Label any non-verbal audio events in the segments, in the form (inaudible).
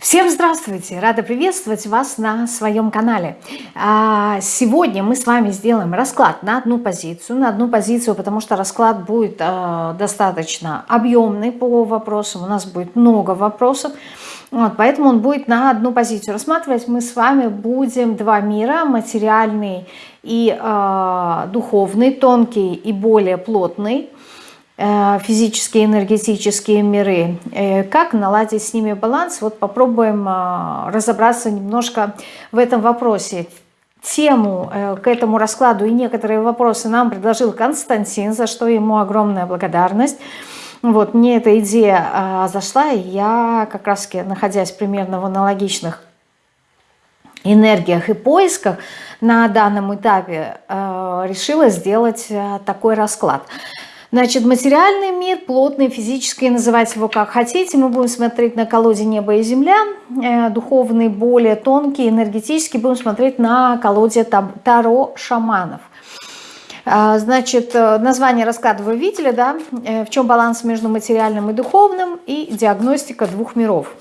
Всем здравствуйте! Рада приветствовать вас на своем канале. А, сегодня мы с вами сделаем расклад на одну позицию. На одну позицию, потому что расклад будет а, достаточно объемный по вопросам. У нас будет много вопросов. Вот, поэтому он будет на одну позицию. Рассматривать мы с вами будем два мира. Материальный и э, духовный, тонкий и более плотный. Э, физические, энергетические миры. Э, как наладить с ними баланс? Вот попробуем э, разобраться немножко в этом вопросе. Тему к этому раскладу и некоторые вопросы нам предложил Константин, за что ему огромная благодарность. Вот, мне эта идея зашла, и я как раз находясь примерно в аналогичных энергиях и поисках на данном этапе, решила сделать такой расклад. Значит, материальный мир, плотный, физический, называйте его как хотите. Мы будем смотреть на колоде неба и земля. Э, духовный, более тонкий, энергетический. Будем смотреть на колоде Таро шаманов. Э, значит, э, название расклада вы видели, да? Э, в чем баланс между материальным и духовным и диагностика двух миров.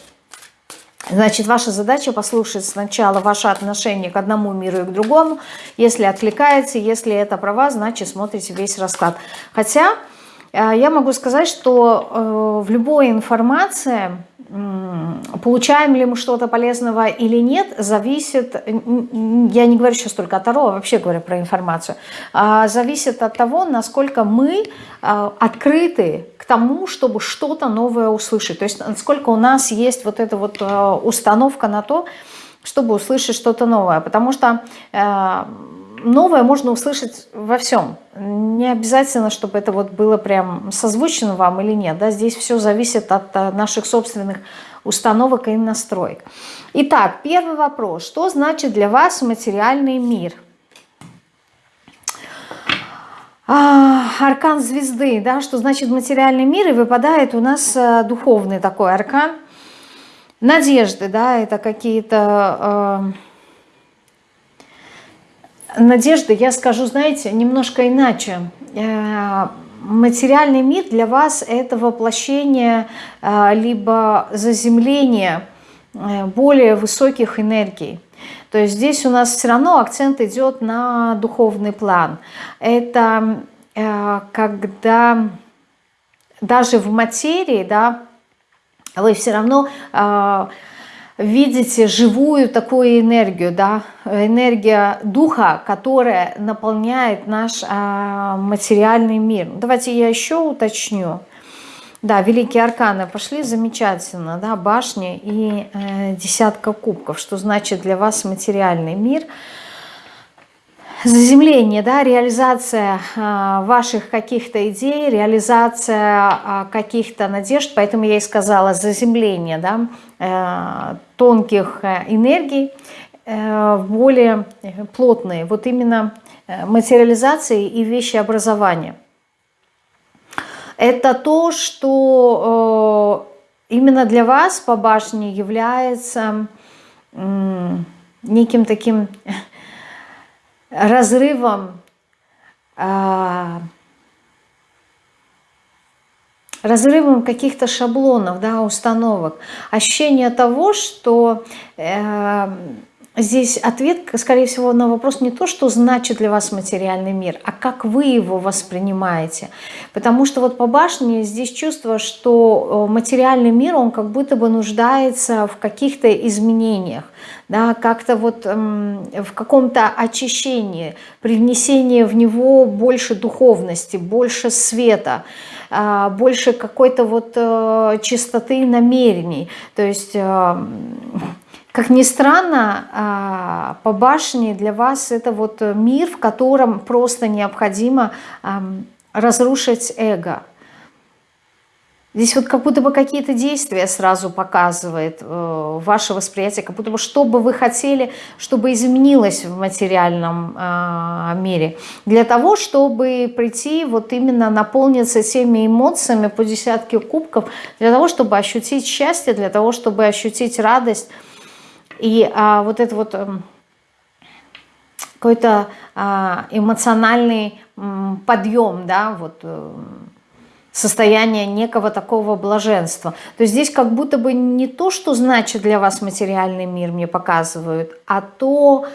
Значит, ваша задача послушать сначала ваше отношение к одному миру и к другому. Если откликается, если это права, значит смотрите весь расклад. Хотя э, я могу сказать, что э, в любой информации получаем ли мы что-то полезного или нет, зависит, я не говорю сейчас только о Таро, а вообще говорю про информацию, а зависит от того, насколько мы а, открыты к тому, чтобы что-то новое услышать. То есть насколько у нас есть вот эта вот а, установка на то, чтобы услышать что-то новое. Потому что новое можно услышать во всем. Не обязательно, чтобы это вот было прям созвучно вам или нет. Да? Здесь все зависит от э, наших собственных установок и настроек. Итак, первый вопрос. Что значит для вас материальный мир? А, аркан звезды, да, что значит материальный мир, и выпадает у нас э, духовный такой аркан. Надежды, да, это какие-то... Э, надежды, я скажу, знаете, немножко иначе. Э, материальный мир для вас это воплощение э, либо заземление э, более высоких энергий. То есть здесь у нас все равно акцент идет на духовный план. Это когда даже в материи, да, вы все равно видите живую такую энергию, да, энергия духа, которая наполняет наш а, материальный мир. Давайте я еще уточню. Да, великие арканы пошли, замечательно, да, башни и э, десятка кубков, что значит для вас материальный мир – заземление, да, реализация э, ваших каких-то идей, реализация э, каких-то надежд, поэтому я и сказала заземление, да, э, тонких э, энергий э, в более плотные, вот именно материализации и вещеобразования. Это то, что именно для вас по башне является неким таким разрывом, а, разрывом каких-то шаблонов, да, установок. Ощущение того, что э, здесь ответ, скорее всего, на вопрос не то, что значит для вас материальный мир, а как вы его воспринимаете. Потому что вот по башне здесь чувство, что э, материальный мир, он как будто бы нуждается в каких-то изменениях да, как-то вот эм, в каком-то очищении, привнесении в него больше духовности, больше света, э, больше какой-то вот э, чистоты намерений. То есть, э, как ни странно, э, по башне для вас это вот мир, в котором просто необходимо разрушить эго – Здесь вот как будто бы какие-то действия сразу показывает э, ваше восприятие, как будто бы что бы вы хотели, чтобы изменилось в материальном э, мире. Для того, чтобы прийти вот именно наполниться теми эмоциями по десятке кубков, для того, чтобы ощутить счастье, для того, чтобы ощутить радость. И э, вот это вот... Э, какой-то э, эмоциональный подъем, да, вот... Э, состояние некого такого блаженства. То есть здесь как будто бы не то, что значит для вас материальный мир, мне показывают, а то,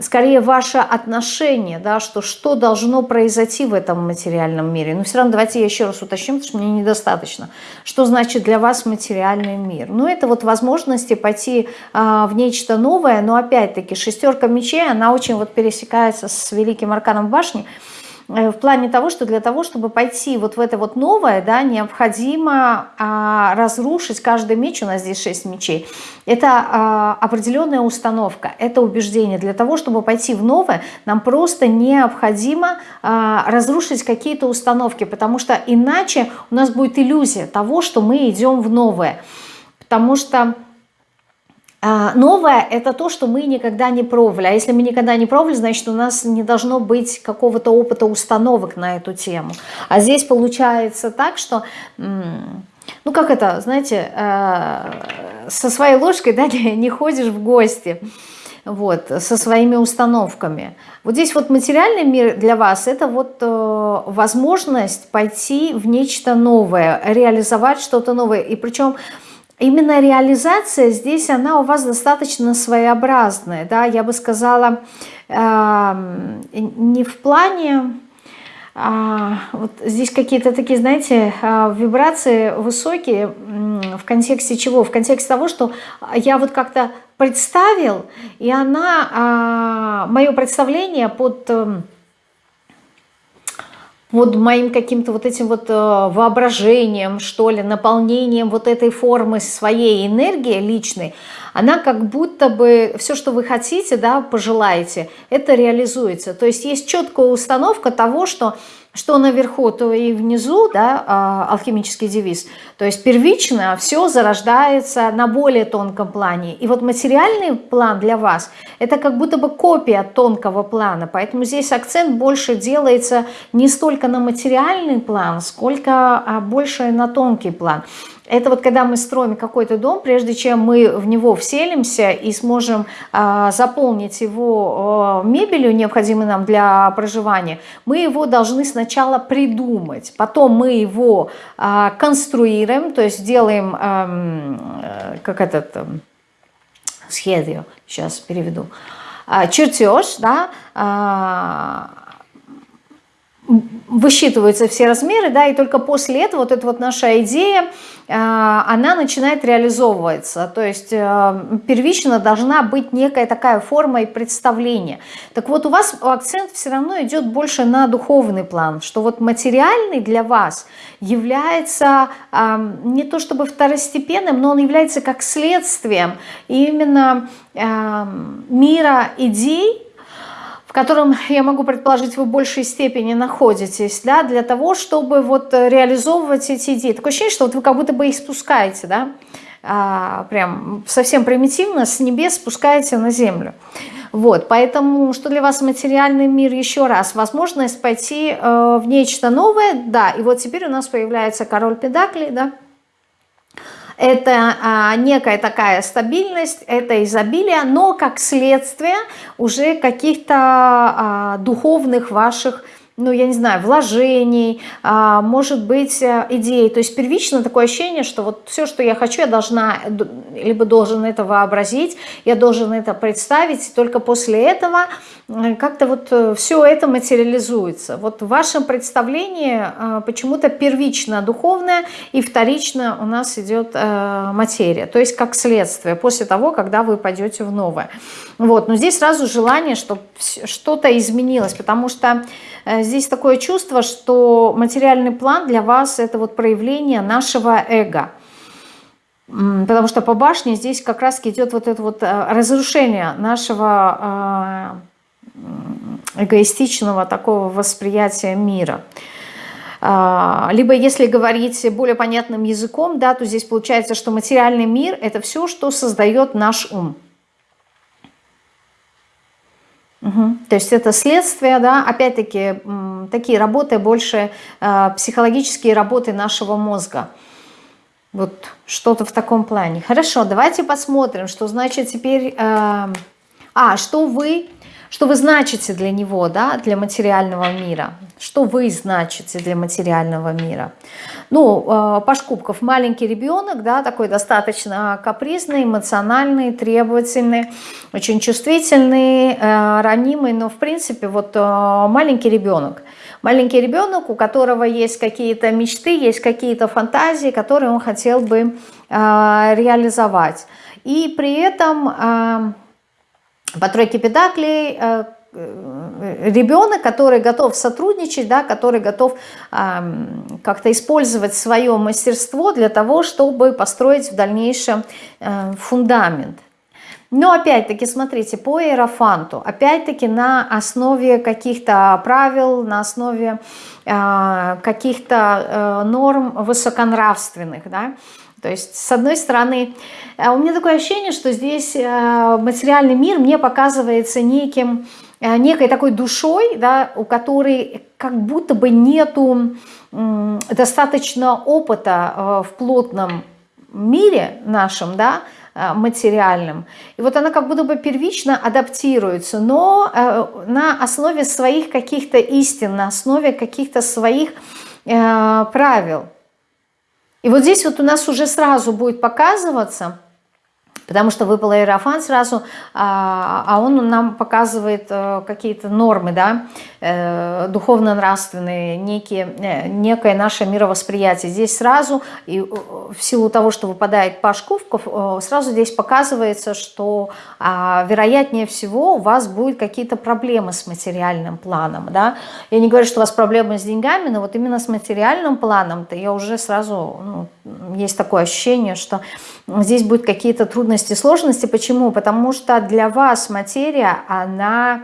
скорее, ваше отношение, да, что что должно произойти в этом материальном мире. Но все равно давайте я еще раз уточню, потому что мне недостаточно. Что значит для вас материальный мир? Ну, это вот возможности пойти а, в нечто новое, но опять-таки шестерка мечей, она очень вот пересекается с великим арканом башни, в плане того, что для того, чтобы пойти вот в это вот новое, да, необходимо а, разрушить каждый меч, у нас здесь 6 мечей, это а, определенная установка, это убеждение. Для того, чтобы пойти в новое, нам просто необходимо а, разрушить какие-то установки, потому что иначе у нас будет иллюзия того, что мы идем в новое. Потому что новое – это то, что мы никогда не пробовали. А если мы никогда не пробовали, значит, у нас не должно быть какого-то опыта установок на эту тему. А здесь получается так, что, ну как это, знаете, э, со своей ложкой да, (laughs) не ходишь в гости вот, со своими установками. Вот здесь вот материальный мир для вас – это вот э, возможность пойти в нечто новое, реализовать что-то новое. И причем именно реализация здесь, она у вас достаточно своеобразная, да, я бы сказала, не в плане, э, вот здесь какие-то такие, знаете, э, вибрации высокие, в контексте чего? В контексте того, что я вот как-то представил, и она, э, мое представление под... Под моим каким-то вот этим вот э, воображением, что ли, наполнением вот этой формы своей энергии личной, она как будто бы все, что вы хотите, да, пожелаете, это реализуется. То есть есть четкая установка того, что что наверху, то и внизу, да, а, алхимический девиз. То есть первично все зарождается на более тонком плане. И вот материальный план для вас – это как будто бы копия тонкого плана. Поэтому здесь акцент больше делается не столько на материальный план, сколько а, больше на тонкий план. Это вот когда мы строим какой-то дом, прежде чем мы в него вселимся и сможем э, заполнить его э, мебелью, необходимой нам для проживания, мы его должны сначала придумать. Потом мы его э, конструируем, то есть делаем, эм, э, как этот, э, схеду, сейчас переведу, э, чертеж, да, э, высчитываются все размеры, да, и только после этого вот эта вот наша идея, э, она начинает реализовываться. То есть э, первично должна быть некая такая форма и представление. Так вот у вас акцент все равно идет больше на духовный план, что вот материальный для вас является э, не то чтобы второстепенным, но он является как следствием именно мира идей, в котором, я могу предположить, вы в большей степени находитесь, да, для того, чтобы вот реализовывать эти идеи. Такое ощущение, что вот вы как будто бы их спускаете, да, а, прям совсем примитивно с небес спускаете на землю. Вот, поэтому, что для вас материальный мир, еще раз, возможность пойти э, в нечто новое, да, и вот теперь у нас появляется король педаклей, да, это а, некая такая стабильность, это изобилие, но как следствие уже каких-то а, духовных ваших ну, я не знаю, вложений, а, может быть, э, идей. То есть первично такое ощущение, что вот все, что я хочу, я должна, либо должен это вообразить, я должен это представить, и только после этого как-то вот э, все это материализуется. Вот в вашем представлении почему-то первично духовное и вторично у нас идет материя. То есть как следствие после того, когда вы пойдете в новое. Вот, но здесь сразу желание, чтобы что-то изменилось, потому что здесь такое чувство, что материальный план для вас это вот проявление нашего эго. Потому что по башне здесь как раз идет вот это вот э, разрушение нашего э, эгоистичного такого восприятия мира. А, либо если говорить более понятным языком, да, то здесь получается, что материальный мир – это все, что создает наш ум. Угу. То есть это следствие, да, опять-таки такие работы больше э, психологические работы нашего мозга. Вот что-то в таком плане. Хорошо, давайте посмотрим, что значит теперь... Э, а, что вы, что вы значите для него, да, для материального мира. Что вы значите для материального мира? Ну, э, Паш Кубков, маленький ребенок, да, такой достаточно капризный, эмоциональный, требовательный, очень чувствительный, э, ранимый, но в принципе вот э, маленький ребенок. Маленький ребенок, у которого есть какие-то мечты, есть какие-то фантазии, которые он хотел бы реализовать. И при этом по тройке педаклей Э, ребенок, который готов сотрудничать, да, который готов э, как-то использовать свое мастерство для того, чтобы построить в дальнейшем э, фундамент. Но опять-таки, смотрите, по иерофанту, опять-таки на основе каких-то правил, на основе э, каких-то э, норм высоконравственных, да, то есть, с одной стороны, э, у меня такое ощущение, что здесь э, материальный мир мне показывается неким Э, некой такой душой, да, у которой как будто бы нету достаточно опыта в плотном мире нашем, да, материальном. И вот она как будто бы первично адаптируется, но на основе своих каких-то истин, на основе каких-то своих правил. И вот здесь вот у нас уже сразу будет показываться – потому что выпал аэрофан сразу, а, а он нам показывает э, какие-то нормы, да, э, духовно-нравственные, некие, э, некое наше мировосприятие. Здесь сразу, и в силу того, что выпадает Паш Кувков, сразу здесь показывается, что а, вероятнее всего у вас будут какие-то проблемы с материальным планом, да. Я не говорю, что у вас проблемы с деньгами, но вот именно с материальным планом-то я уже сразу, ну, есть такое ощущение, что здесь будут какие-то трудности, сложности. Почему? Потому что для вас материя, она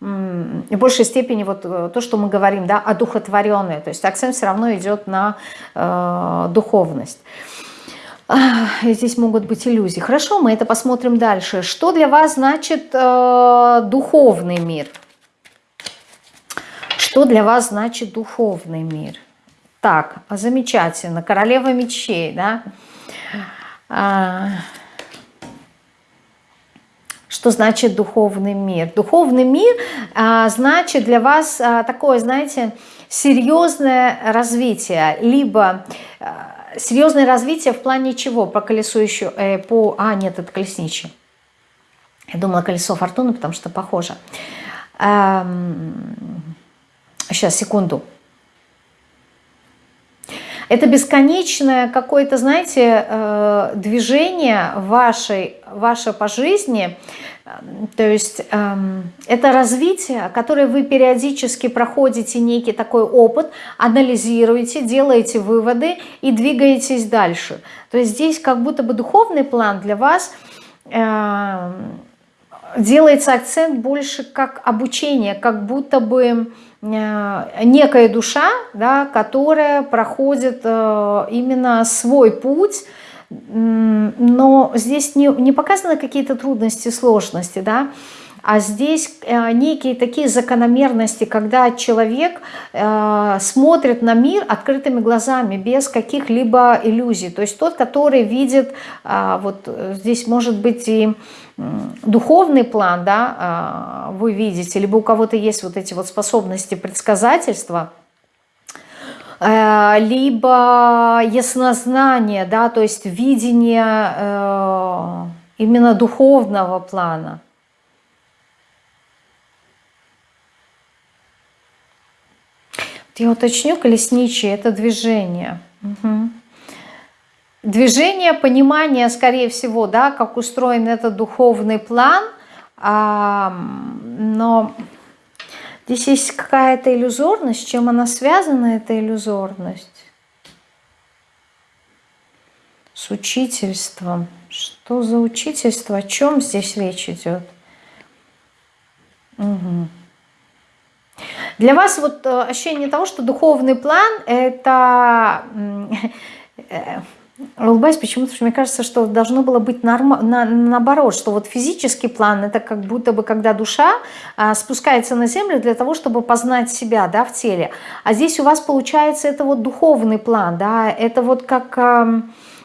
в большей степени вот э, то, что мы говорим, да, одухотворенная. То есть акцент все равно идет на э, духовность. Здесь могут быть иллюзии. Хорошо, мы это посмотрим дальше. Что для вас значит э, духовный мир? Что для вас значит духовный мир? Так, замечательно. Королева мечей, да? А, что значит духовный мир? Духовный мир а, значит для вас а, такое, знаете, серьезное развитие, либо а, серьезное развитие в плане чего? По колесу еще, э, по... А, нет, это колесничий. Я думала колесо фортуны, потому что похоже. Эм, сейчас, секунду. Это бесконечное какое-то, знаете, э, движение вашей, ваше по жизни, то есть эм, это развитие, которое вы периодически проходите некий такой опыт, анализируете, делаете выводы и двигаетесь дальше. То есть здесь как будто бы духовный план для вас эм, делается акцент больше как обучение, как будто бы некая душа, да, которая проходит э, именно свой путь, но здесь не, не показаны какие-то трудности, сложности, да, а здесь э, некие такие закономерности, когда человек э, смотрит на мир открытыми глазами, без каких-либо иллюзий. То есть тот, который видит, э, вот здесь может быть и духовный план, да, вы видите, либо у кого-то есть вот эти вот способности предсказательства, либо яснознание, да, то есть видение именно духовного плана. Я уточню, колесничий – это движение. Угу. Движение, понимание, скорее всего, да, как устроен этот духовный план, а, но здесь есть какая-то иллюзорность. Чем она связана, эта иллюзорность? С учительством. Что за учительство? О чем здесь речь идет? Угу. Для вас вот э, ощущение того, что духовный план – это… Э, улыбаюсь почему-то, мне кажется, что должно было быть норм... на, наоборот, что вот физический план – это как будто бы когда душа а, спускается на землю для того, чтобы познать себя да, в теле. А здесь у вас получается это вот духовный план, да, это вот как… А,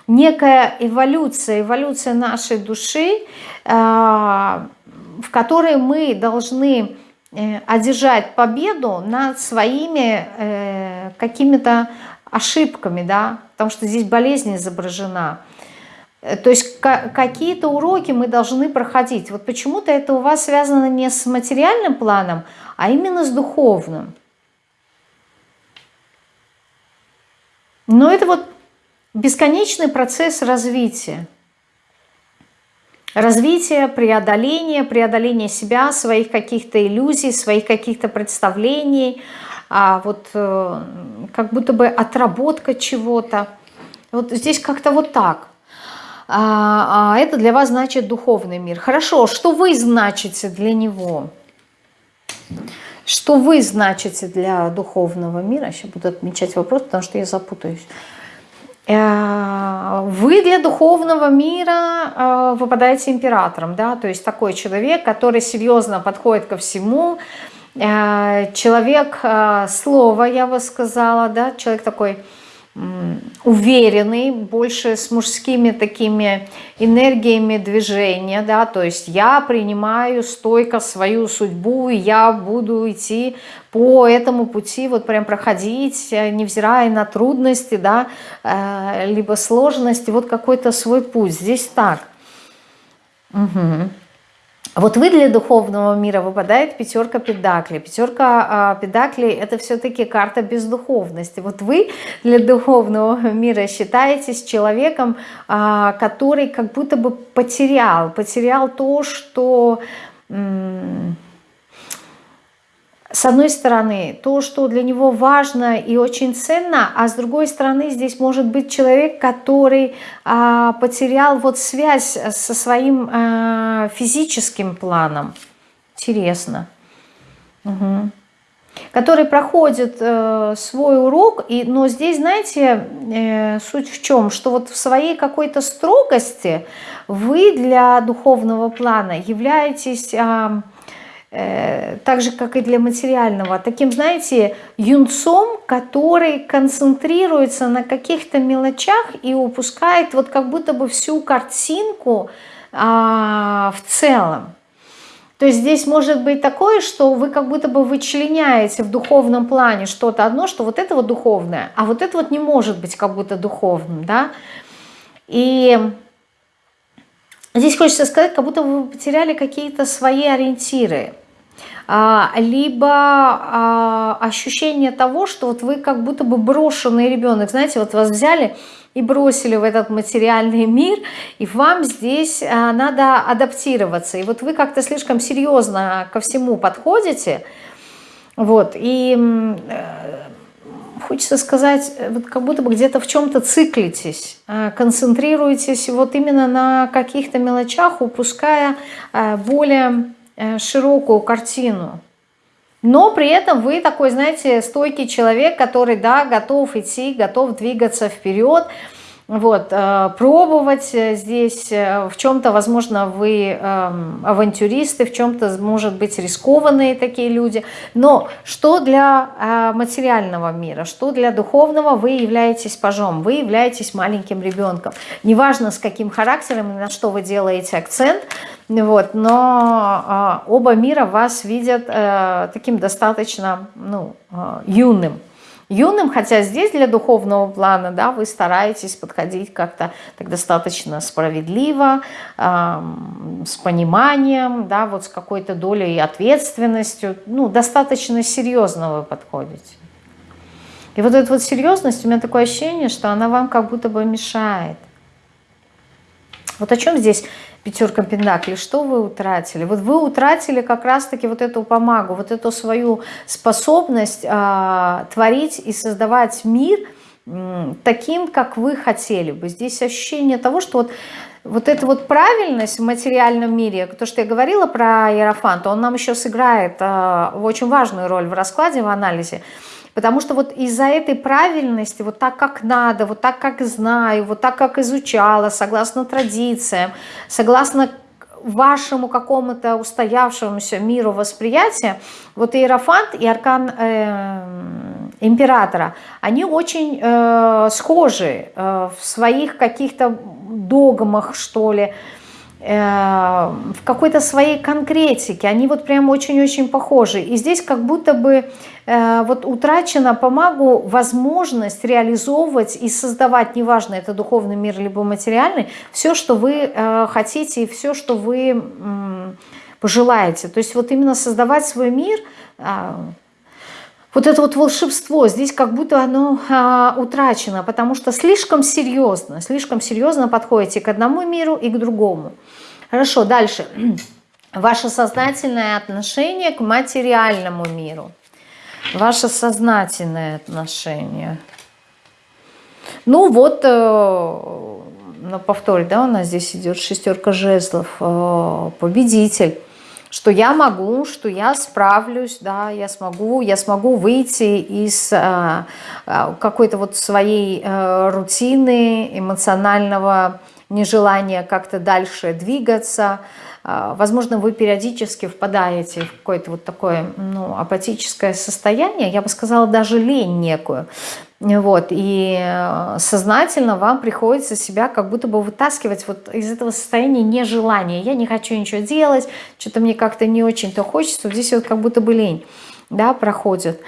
некая эволюция, эволюция нашей души, а, в которой мы должны э, одержать победу над своими э, какими-то ошибками, да, потому что здесь болезнь изображена. Э, то есть какие-то уроки мы должны проходить. Вот почему-то это у вас связано не с материальным планом, а именно с духовным. Но это вот бесконечный процесс развития. Развитие, преодоление, преодоление себя, своих каких-то иллюзий, своих каких-то представлений, а вот э, как будто бы отработка чего-то. Вот здесь как-то вот так. А, а это для вас значит духовный мир. Хорошо, что вы значите для него? Что вы значите для духовного мира? Сейчас буду отмечать вопрос, потому что я запутаюсь. Э, вы для духовного мира э, выпадаете императором, да, то есть такой человек, который серьезно подходит ко всему, э, человек слова, я бы сказала, да, человек такой уверенный, больше с мужскими такими энергиями движения, да, то есть я принимаю стойко свою судьбу, и я буду идти по этому пути, вот прям проходить, невзирая на трудности, да, э, либо сложности, вот какой-то свой путь, здесь так. Угу. Вот вы для духовного мира выпадает пятерка педакли. Пятерка э, педакли это все-таки карта бездуховности. Вот вы для духовного мира считаетесь человеком, э, который как будто бы потерял, потерял то, что... Э, с одной стороны, то, что для него важно и очень ценно, а с другой стороны, здесь может быть человек, который а, потерял вот связь со своим а, физическим планом. Интересно. Угу. Который проходит э, свой урок, и, но здесь, знаете, э, суть в чем? Что вот в своей какой-то строгости вы для духовного плана являетесь... Э, Э, так же, как и для материального, таким, знаете, юнцом, который концентрируется на каких-то мелочах и упускает вот как будто бы всю картинку а, в целом. То есть здесь может быть такое, что вы как будто бы вычленяете в духовном плане что-то одно, что вот это вот духовное, а вот это вот не может быть как будто духовным, да. И здесь хочется сказать, как будто вы потеряли какие-то свои ориентиры. А, либо а, ощущение того, что вот вы как будто бы брошенный ребенок, знаете, вот вас взяли и бросили в этот материальный (laughs) мир, и вам здесь а, надо адаптироваться. И вот вы как-то слишком серьезно ко всему подходите, вот, и э, хочется сказать, вот как будто бы где-то в чем-то циклитесь, концентрируетесь вот именно на каких-то мелочах, упуская более широкую картину. Но при этом вы такой, знаете, стойкий человек, который, да, готов идти, готов двигаться вперед, вот, э, пробовать здесь, э, в чем-то, возможно, вы эм, авантюристы, в чем-то, может быть, рискованные такие люди, но что для материального мира, что для духовного, вы являетесь пажом, вы являетесь маленьким ребенком. Неважно, с каким характером и на что вы делаете акцент – вот, но оба мира вас видят э, таким достаточно ну, э, юным. Юным, хотя здесь для духовного плана, да, вы стараетесь подходить как-то так достаточно справедливо, э, с пониманием, да, вот с какой-то долей ответственностью, ну, достаточно серьезно вы подходите. И вот эта вот серьезность, у меня такое ощущение, что она вам как будто бы мешает. Вот о чем здесь пятерка пентаклей, что вы утратили? Вот вы утратили как раз-таки вот эту помогу, вот эту свою способность а, творить и создавать мир таким, как вы хотели бы. Здесь ощущение того, что вот вот эта вот правильность в материальном мире, то, что я говорила про Иерофанта, он нам еще сыграет э, очень важную роль в раскладе, в анализе. Потому что вот из-за этой правильности, вот так как надо, вот так как знаю, вот так как изучала, согласно традициям, согласно вашему какому-то устоявшемуся миру восприятия, вот Иерофант и Аркан э, Императора, они очень э, схожи э, в своих каких-то догмах, что ли, Э, в какой-то своей конкретике, они вот прям очень-очень похожи. И здесь как будто бы э, вот утрачена по магу возможность реализовывать и создавать, неважно, это духовный мир либо материальный, все, что вы э, хотите и все, что вы пожелаете. То есть вот именно создавать свой мир, вот это вот волшебство, здесь как будто оно а, утрачено, потому что слишком серьезно, слишком серьезно подходите к одному миру и к другому. Хорошо, дальше. Ваше сознательное отношение к материальному миру. Ваше сознательное отношение. Ну вот, э, на повторе, да, у нас здесь идет шестерка жезлов, э, победитель что я могу, что я справлюсь, да, я смогу, я смогу выйти из э, какой-то вот своей рутины, эмоционального нежелание как-то дальше двигаться. А, возможно, вы периодически впадаете в какое-то вот такое ну, апатическое состояние, я бы сказала, даже лень некую. Вот, и э, сознательно вам приходится себя как будто бы вытаскивать вот из этого состояния нежелания. Я не хочу ничего делать, что-то мне как-то не очень-то хочется. Здесь вот как будто бы лень да, проходит.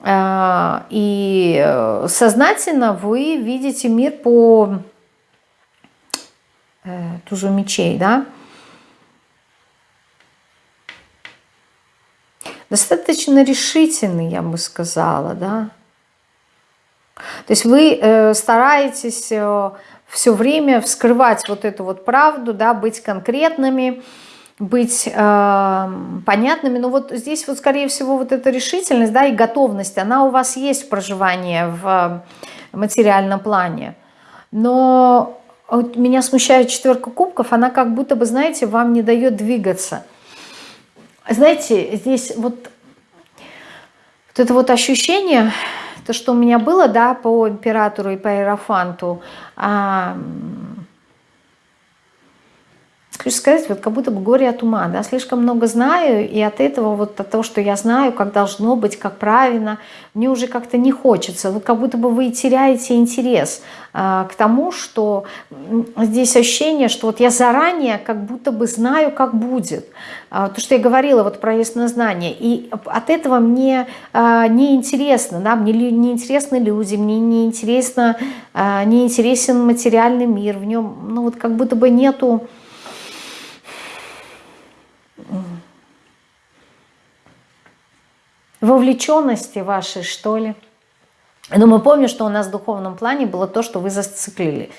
А, и э, сознательно вы видите мир по э, тузу мечей, да, достаточно решительный, я бы сказала, да. То есть вы э, стараетесь э, все время вскрывать вот эту вот правду, да, быть конкретными, быть э, понятными. Но вот здесь вот, скорее всего, вот эта решительность, да, и готовность, она у вас есть в проживании в материальном плане. Но вот меня смущает четверка кубков, она как будто бы, знаете, вам не дает двигаться. Знаете, здесь вот, вот это вот ощущение, то, что у меня было, да, по императору и по иерофанту, а, хочу сказать, вот как будто бы горе от ума, да, слишком много знаю, и от этого, вот от того, что я знаю, как должно быть, как правильно, мне уже как-то не хочется, вот как будто бы вы теряете интерес а, к тому, что здесь ощущение, что вот я заранее как будто бы знаю, как будет, а, то, что я говорила вот про яснознание, и от этого мне а, не интересно, да, мне не интересны люди, мне не интересно, а, не материальный мир, в нем, ну вот как будто бы нету вовлеченности вашей, что ли. Но мы помним, что у нас в духовном плане было то, что вы зациклили.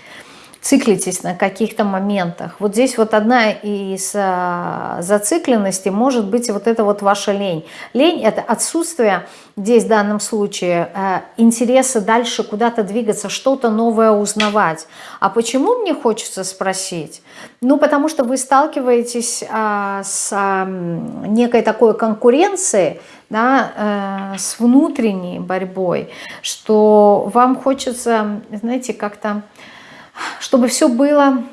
Циклитесь на каких-то моментах. Вот здесь вот одна из а, зацикленностей может быть вот это вот ваша лень. Лень – это отсутствие здесь в данном случае а, интереса дальше куда-то двигаться, что-то новое узнавать. А почему мне хочется спросить? Ну, потому что вы сталкиваетесь а, с а, некой такой конкуренцией, да, э, с внутренней борьбой, что вам хочется, знаете, как-то, чтобы все было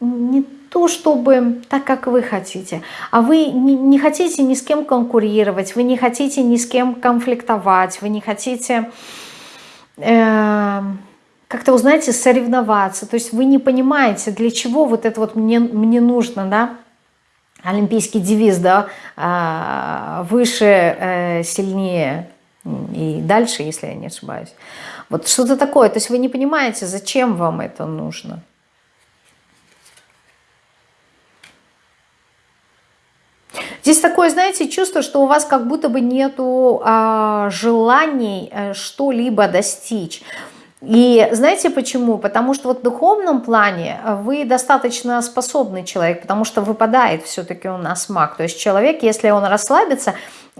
не то, чтобы так, как вы хотите, а вы не, хотите ни с кем конкурировать, вы не хотите ни с кем конфликтовать, вы не хотите... Э, как-то, вы знаете, соревноваться. То есть вы не понимаете, для чего вот это вот мне, мне нужно, да, олимпийский девиз, да, а, выше, э, сильнее и дальше, если я не ошибаюсь. Вот что-то такое. То есть вы не понимаете, зачем вам это нужно. Здесь такое, знаете, чувство, что у вас как будто бы нету а, желаний э, что-либо достичь. И знаете почему? Потому что вот в духовном плане вы достаточно способный человек, потому что выпадает все-таки у нас маг. То есть человек, если он расслабится,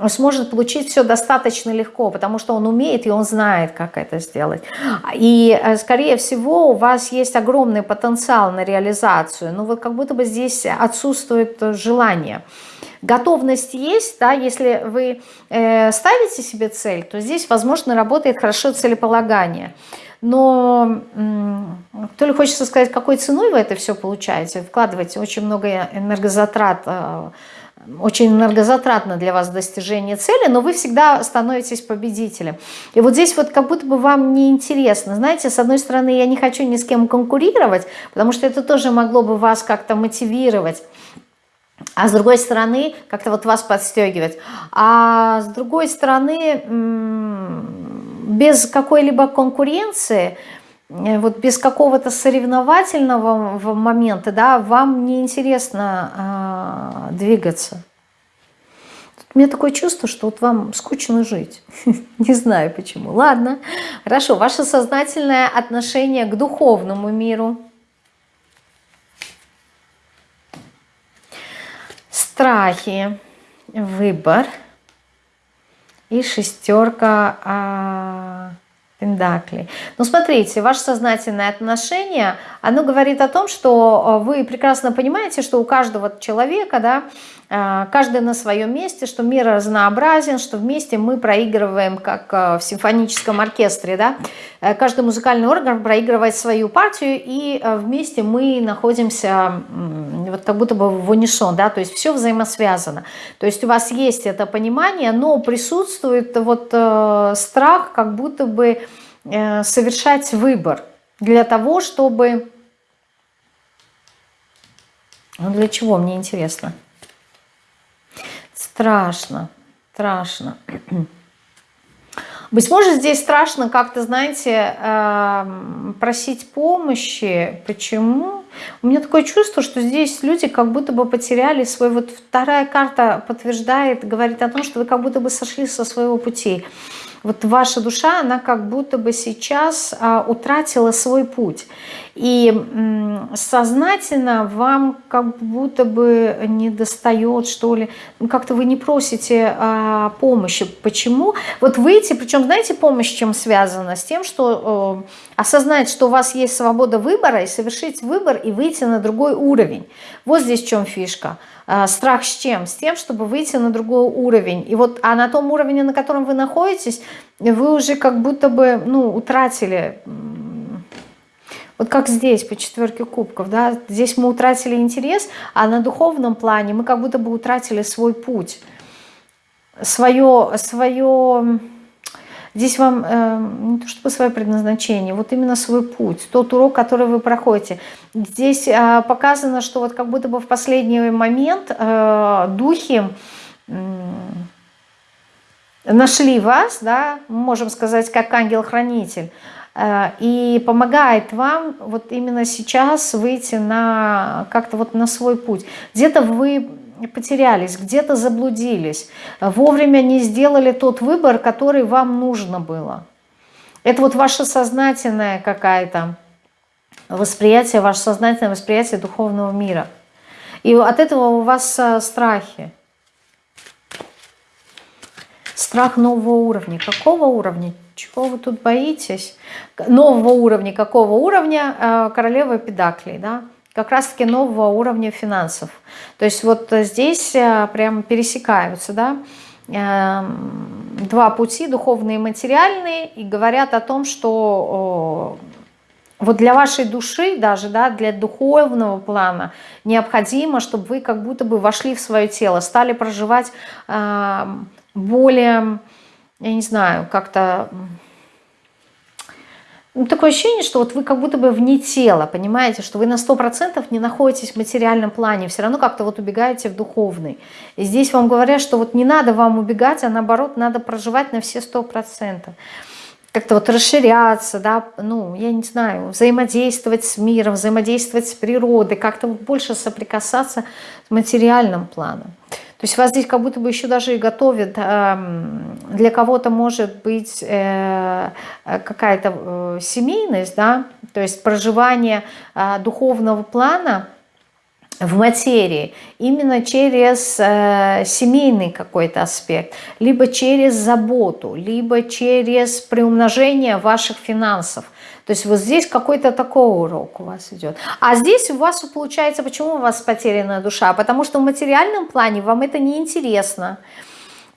сможет получить все достаточно легко, потому что он умеет и он знает, как это сделать. И, э, скорее всего, у вас есть огромный потенциал на реализацию, но вот как будто бы здесь отсутствует желание. Готовность есть, да, если вы э, ставите себе цель, то здесь, возможно, работает хорошо целеполагание но то ли хочется сказать, какой ценой вы это все получаете, вкладываете очень много энергозатрат, э, очень энергозатратно для вас достижение цели, но вы всегда становитесь победителем. И вот здесь вот как будто бы вам неинтересно. Знаете, с одной стороны, я не хочу ни с кем конкурировать, потому что это тоже могло бы вас как-то мотивировать. А с другой стороны, как-то вот вас подстегивать. А с другой стороны, без какой-либо конкуренции – Э, вот без какого-то соревновательного момента, да, вам неинтересно э, двигаться. У меня такое чувство, что вот вам скучно жить. (laughs) Не знаю почему. Ладно, хорошо. Ваше сознательное отношение к духовному миру. Страхи, выбор и шестерка... А Пендаклей. Ну, смотрите, ваше сознательное отношение, оно говорит о том, что э, вы прекрасно понимаете, что у каждого человека, да, э, каждый на своем месте, что мир разнообразен, что вместе мы проигрываем, как э, в симфоническом оркестре, да, каждый музыкальный орган проигрывает свою партию, и вместе мы находимся вот как будто бы в унисон, да, то есть все взаимосвязано. То есть у вас есть это понимание, но присутствует вот страх, как будто бы Э, совершать выбор для того, чтобы... Ну, для чего, мне интересно. Страшно, страшно. Быть может, здесь страшно как-то, знаете, эм, просить помощи. Почему? У меня такое чувство, что здесь люди как будто бы потеряли свой... Вот вторая карта подтверждает, говорит о том, что вы как будто бы сошли со своего пути вот ваша душа, она как будто бы сейчас а, утратила свой путь. И сознательно вам как будто бы не достает, что ли, ну, как-то вы не просите а, помощи. Почему? Вот выйти, причем знаете, помощь чем связана? С тем, что э, осознать, что у вас есть свобода выбора, и совершить выбор, и выйти на другой уровень. Вот здесь в чем фишка. А, страх с чем? С тем, чтобы выйти на другой уровень. И вот, а на том уровне, на котором вы находитесь, вы уже как будто бы, ну, утратили, вот как здесь по четверке кубков, да, здесь мы утратили интерес, а на духовном плане мы как будто бы утратили свой путь, свое, свое Здесь вам э, не то чтобы свое предназначение, вот именно свой путь, тот урок, который вы проходите. Здесь э, показано, что вот как будто бы в последний момент э, духи э, нашли вас, да, можем сказать, как ангел-хранитель, э, и помогает вам вот именно сейчас выйти на как-то вот на свой путь. Где-то вы потерялись, где-то заблудились, вовремя не сделали тот выбор, который вам нужно было. Это вот ваше сознательное какое-то восприятие, ваше сознательное восприятие духовного мира. И от этого у вас э, страхи. Страх нового уровня. Какого уровня? Чего вы тут боитесь? Нового уровня. Какого уровня? Э, королева Педаклей, да? Как раз-таки нового уровня финансов. То есть вот здесь э, прям пересекаются, да, эм, два пути, духовные и материальные, и говорят о том, что вот для вашей души, даже да, для духовного плана необходимо, чтобы вы как будто бы вошли в свое тело, стали проживать эм, более, я не знаю, как-то ну, такое ощущение, что вот вы как будто бы вне тела, понимаете, что вы на 100% не находитесь в материальном плане, все равно как-то вот убегаете в духовный. И здесь вам говорят, что вот не надо вам убегать, а наоборот надо проживать на все 100%. Как-то вот расширяться, да, ну, я не знаю, взаимодействовать с миром, взаимодействовать с природой, как-то вот больше соприкасаться с материальным планом. То есть вас здесь как будто бы еще даже и готовят, эм, для кого-то может быть э, какая-то э, семейность, да, то есть проживание э, духовного плана в материи именно через семейный какой-то аспект, либо через заботу, либо через приумножение ваших финансов – то есть вот здесь какой-то такой урок у вас идет. А здесь у вас получается, почему у вас потерянная душа? Потому что в материальном плане вам это не интересно.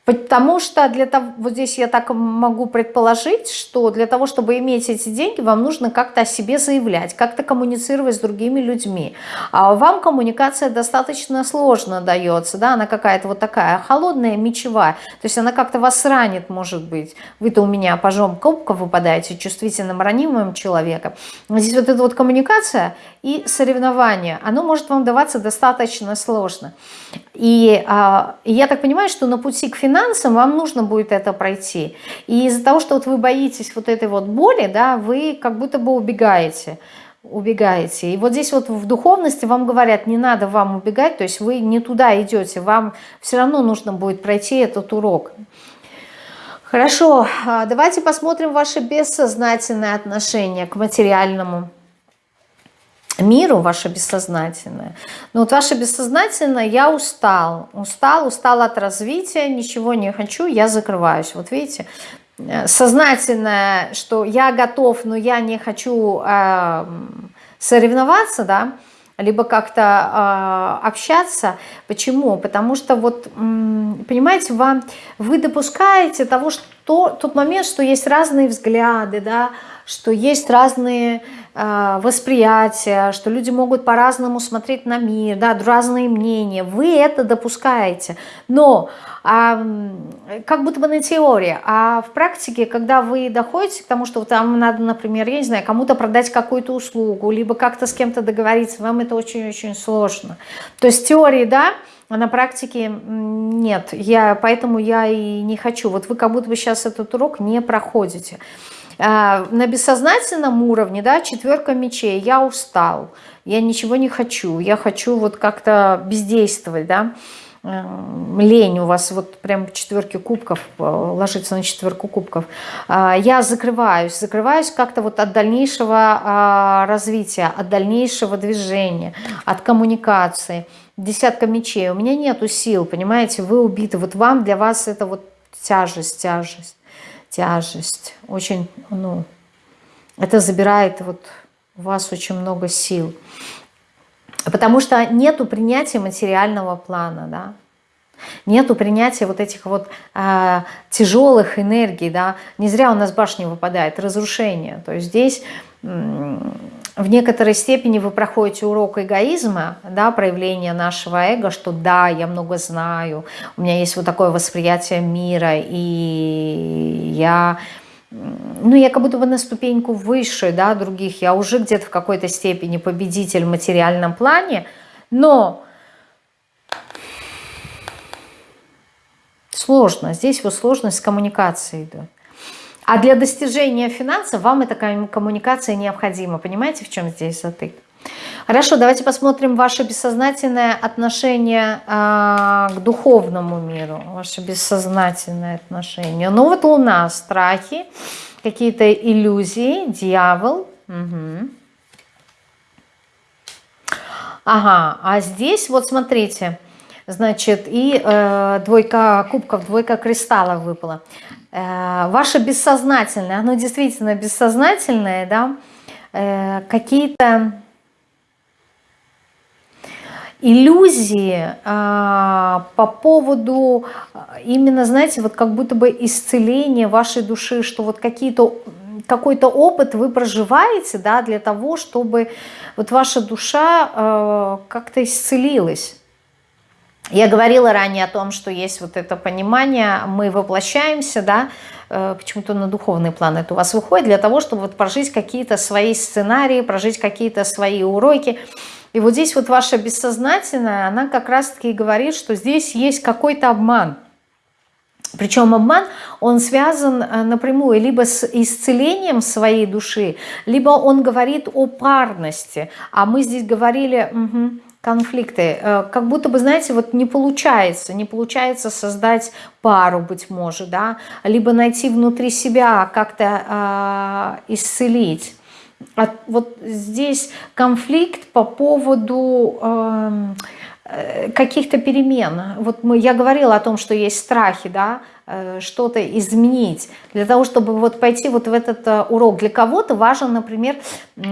Потому что для того, вот здесь я так могу предположить, что для того, чтобы иметь эти деньги, вам нужно как-то о себе заявлять, как-то коммуницировать с другими людьми. А вам коммуникация достаточно сложно дается, да, она какая-то вот такая холодная, мечевая, то есть она как-то вас ранит, может быть. Вы-то у меня пожом кубков выпадаете, чувствительным, ранимым человеком. Здесь вот эта вот коммуникация и соревнование, оно может вам даваться достаточно сложно. И, а, я так понимаю, что на пути к финансам вам нужно будет это пройти. И из-за того, что вот вы боитесь вот этой вот боли, да, вы как будто бы убегаете убегаете. И вот здесь вот в духовности вам говорят, не надо вам убегать, то есть вы не туда идете, вам все равно нужно будет пройти этот урок. Хорошо, а, давайте посмотрим ваше бессознательное отношение к материальному миру, ваше бессознательное. Но вот ваше бессознательное, я устал, устал, устал от развития, ничего не хочу, я закрываюсь. Вот видите, э, сознательное, что я готов, но я не хочу э, соревноваться, да, либо как-то э, общаться. Почему? Потому что вот, понимаете, вам, вы допускаете того, что тот момент, что есть разные взгляды, да, что есть разные восприятия, что люди могут по-разному смотреть на мир, да, разные мнения. Вы это допускаете. Но э, как будто бы на теории, а в практике, когда вы доходите к тому, что там надо, например, я не знаю, кому-то продать какую-то услугу, либо как-то с кем-то договориться, вам это очень-очень сложно. То есть теории, да, а на практике нет, я, поэтому я и не хочу. Вот вы как будто бы сейчас этот урок не проходите. А, на бессознательном уровне, да, четверка мечей, я устал, я ничего не хочу, я хочу вот как-то бездействовать, да, лень у вас вот прям четверки кубков, э, ложится на четверку кубков. А, я закрываюсь, закрываюсь как-то вот от дальнейшего а, развития, от дальнейшего движения, от коммуникации. Десятка мечей. У меня нету сил, понимаете, вы убиты. Вот вам, для вас это вот тяжесть, тяжесть тяжесть. Очень, ну, это забирает вот у вас очень много сил. Потому что нету принятия материального плана, да. Нету принятия вот этих вот э, тяжелых энергий, да. Не зря у нас башня выпадает, разрушение. То есть здесь в некоторой степени вы проходите урок эгоизма, да, проявление нашего эго, что да, я много знаю, у меня есть вот такое восприятие мира, и я, ну, я как будто бы на ступеньку выше, да, других, я уже где-то в какой-то степени победитель в материальном плане, но сложно, здесь вот сложность с коммуникацией идет. А для достижения финансов вам эта коммуникация необходима. Понимаете, в чем здесь затык? Хорошо, давайте посмотрим ваше бессознательное отношение э, к духовному миру, ваше бессознательное отношение. Ну вот луна, страхи, какие-то иллюзии, дьявол. Угу. Ага, а здесь вот смотрите, значит, и э, двойка кубков, двойка кристаллов выпала. Э, ваше бессознательное, оно действительно бессознательное, да, э, какие-то иллюзии а, по поводу именно, знаете, вот как будто бы исцеления вашей души, что вот какие-то какой-то опыт вы проживаете, да, для того, чтобы вот ваша душа э, как-то исцелилась. Я говорила ранее о том, что есть вот это понимание, мы воплощаемся, да, э, почему-то на духовный план это у вас выходит, для того, чтобы вот прожить какие-то свои сценарии, прожить какие-то свои уроки. И вот здесь вот ваша бессознательная, она как раз-таки говорит, что здесь есть какой-то обман. Причем обман, он связан э, напрямую либо с исцелением своей души, либо он говорит о парности. А мы здесь говорили... Угу, конфликты. Э, как будто бы, знаете, вот не получается, не получается создать пару, быть может, да, либо найти внутри себя, как-то э, исцелить. А вот здесь конфликт по поводу... Э, Э, каких-то перемен. Вот мы, я говорила о том, что есть страхи, да, что-то изменить. Для того, чтобы вот пойти вот в этот э, урок. Для кого-то важен, например,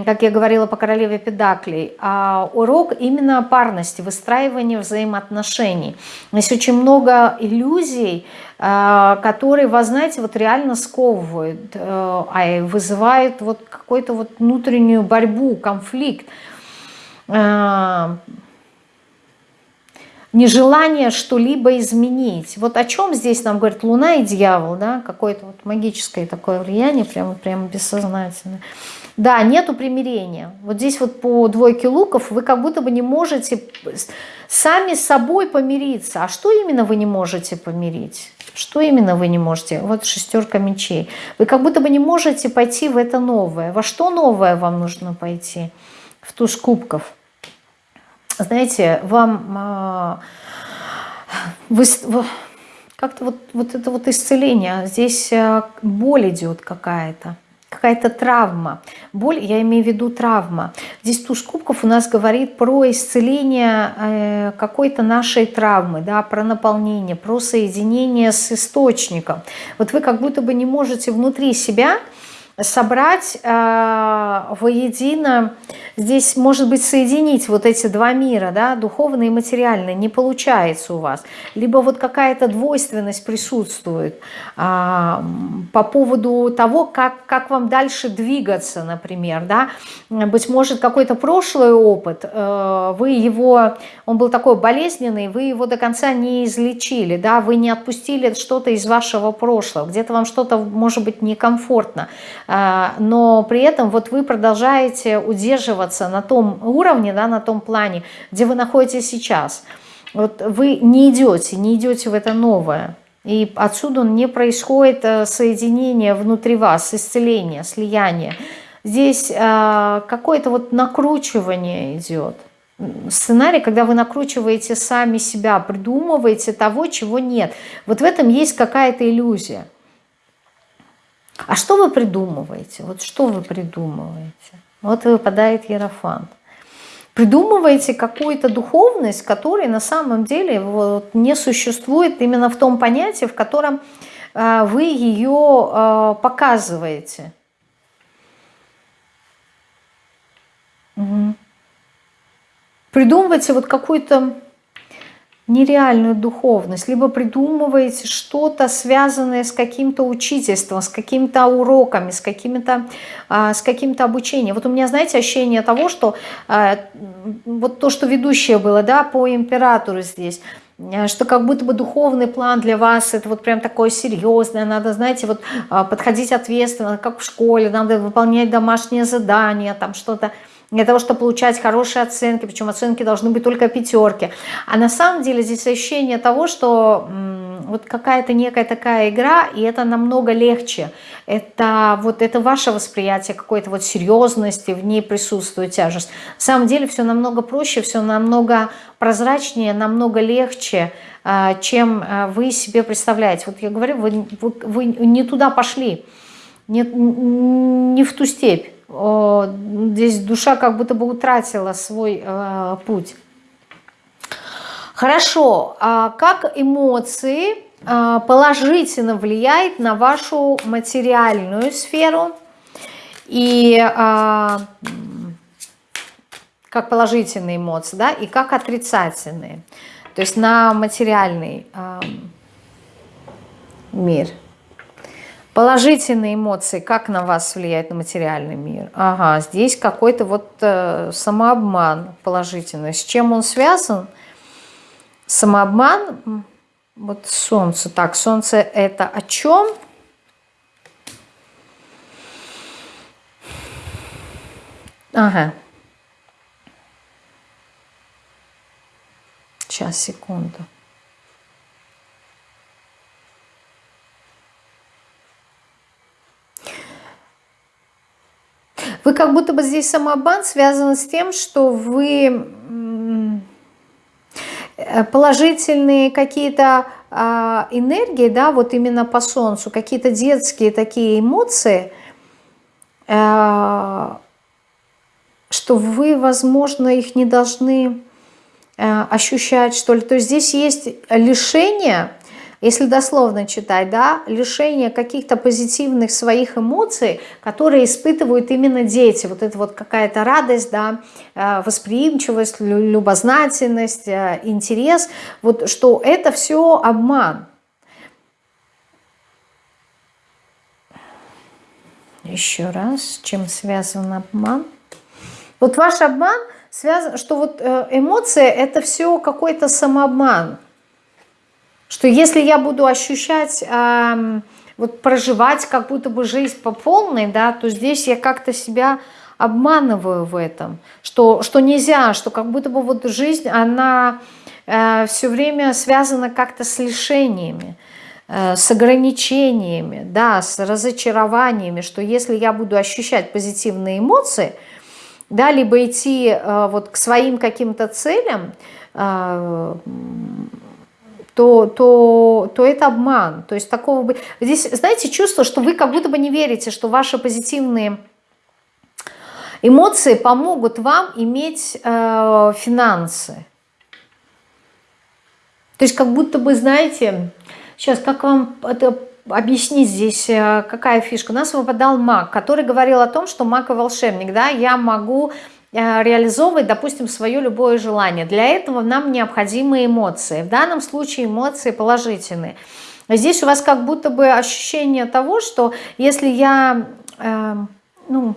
как я говорила по королеве Педаклей, а, урок именно парности, выстраивания взаимоотношений. Есть очень много иллюзий, которые вас, знаете, вот реально сковывают, а вызывают вот какую-то вот внутреннюю борьбу, конфликт нежелание что-либо изменить. Вот о чем здесь нам говорит Луна и дьявол, да, какое-то вот магическое такое влияние, прямо, прямо бессознательное. Да, нету примирения. Вот здесь вот по двойке луков вы как будто бы не можете сами с собой помириться. А что именно вы не можете помирить? Что именно вы не можете? Вот шестерка мечей. Вы как будто бы не можете пойти в это новое. Во что новое вам нужно пойти? В туз кубков знаете, вам а, вы, как-то вот, вот это вот исцеление, здесь а, боль идет какая-то, какая-то травма. Боль, я имею в виду травма. Здесь туз кубков у нас говорит про исцеление э, какой-то нашей травмы, да, про наполнение, про соединение с источником. Вот вы как будто бы не можете внутри себя собрать э, воедино, здесь, может быть, соединить вот эти два мира, да, духовный и материальный, не получается у вас. Либо вот какая-то двойственность присутствует э, по поводу того, как, как вам дальше двигаться, например, да. Быть может, какой-то прошлый опыт, э, вы его, он был такой болезненный, вы его до конца не излечили, да, вы не отпустили что-то из вашего прошлого, где-то вам что-то, может быть, некомфортно, но при этом вот вы продолжаете удерживаться на том уровне, да, на том плане, где вы находитесь сейчас. Вот вы не идете, не идете в это новое. И отсюда не происходит э, соединение внутри вас, исцеление, слияние. Здесь э, какое-то вот накручивание идет. Сценарий, когда вы накручиваете сами себя, придумываете того, чего нет. Вот в этом есть какая-то иллюзия. А что вы придумываете? Вот что вы придумываете? Вот выпадает Ерофант. Придумываете какую-то духовность, которая на самом деле вот не существует именно в том понятии, в котором э, вы ее э, показываете. Угу. Придумываете вот какую-то нереальную духовность, либо придумываете что-то, связанное с каким-то учительством, с какими-то уроками, с каким-то а, с каким-то обучением. Вот у меня, знаете, ощущение того, что а, вот то, что ведущее было, да, по императору здесь, а, что как будто бы духовный план для вас это вот прям такое серьезное, надо, знаете, вот подходить ответственно, как в школе, надо выполнять домашние задания, там что-то, для того, чтобы получать хорошие оценки, причем оценки должны быть только пятерки. А на самом деле здесь ощущение того, что вот какая-то некая такая игра, и это намного легче. Это вот это ваше восприятие какой-то вот серьезности, в ней присутствует тяжесть. На самом деле все намного проще, все намного прозрачнее, намного легче, а, чем а, вы себе представляете. Вот я говорю, вы, вы, вы не туда пошли, не, не в ту степь здесь душа как будто бы утратила свой э, путь. Хорошо, а как эмоции э, положительно влияет на вашу материальную сферу? И э, как положительные эмоции, да, и как отрицательные, то есть на материальный мир – Положительные эмоции, как на вас влияет на материальный мир? Ага, здесь какой-то вот э, самообман положительный. С чем он связан? Самообман, вот солнце. Так, солнце это о чем? Ага. Сейчас, секунду. Вы как будто бы здесь самообман связан с тем, что вы положительные какие-то а, энергии, да, вот именно по Солнцу, какие-то детские такие эмоции, а, что вы, возможно, их не должны э, ощущать, что ли. То есть здесь есть лишение, если дословно читать, да, лишение каких-то позитивных своих эмоций, которые испытывают именно дети. Вот это вот какая-то радость, да, э, восприимчивость, любознательность, э, интерес. Вот что это все обман. Еще раз, чем связан обман? Вот ваш обман связан, что вот э, эмоции это все какой-то самообман. Что если я буду ощущать, э, вот проживать как будто бы жизнь по полной, да, то здесь я как-то себя обманываю в этом. Что, что нельзя, что как будто бы вот жизнь, она э, все время связана как-то с лишениями. Э, с ограничениями, да, с разочарованиями, что если я буду ощущать позитивные эмоции, да, либо идти э, вот к своим каким-то целям, э, то, то, то это обман. То есть такого бы... Здесь, знаете, чувство, что вы как будто бы не верите, что ваши позитивные эмоции помогут вам иметь э, финансы. То есть как будто бы, знаете, Сейчас, как вам это объяснить здесь, э, какая фишка? У нас выпадал маг, который говорил о том, что маг и волшебник, да, я могу реализовывать, допустим, свое любое желание. Для этого нам необходимы эмоции. В данном случае эмоции положительные. Здесь у вас как будто бы ощущение того, что если я, э, ну,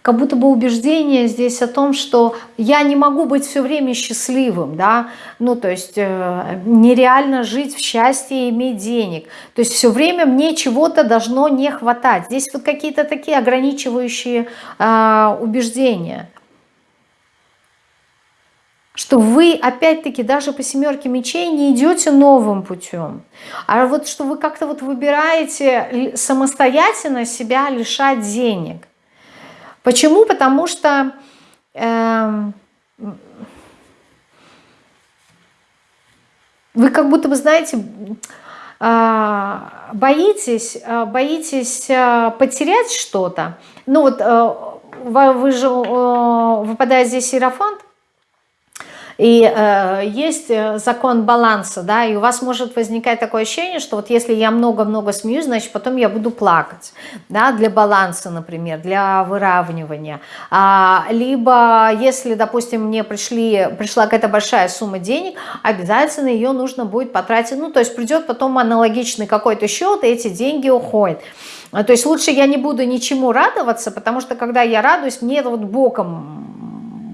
как будто бы убеждение здесь о том, что я не могу быть все время счастливым, да, ну, то есть э, нереально жить в счастье и иметь денег, то есть все время мне чего-то должно не хватать. Здесь вот какие-то такие ограничивающие э, убеждения что вы опять-таки даже по семерке мечей не идете новым путем, а вот что вы как-то вот выбираете самостоятельно себя лишать денег. Почему? Потому что э, вы как будто бы, знаете, э, боитесь, э, боитесь э, потерять что-то. Ну вот вы же, выпадает здесь Иерофант, и э, есть э, закон баланса, да, и у вас может возникать такое ощущение, что вот если я много-много смеюсь, значит потом я буду плакать, да, для баланса, например, для выравнивания. А, либо если, допустим, мне пришли, пришла какая-то большая сумма денег, обязательно ее нужно будет потратить, ну, то есть придет потом аналогичный какой-то счет, и эти деньги уходят. То есть лучше я не буду ничему радоваться, потому что когда я радуюсь, мне вот боком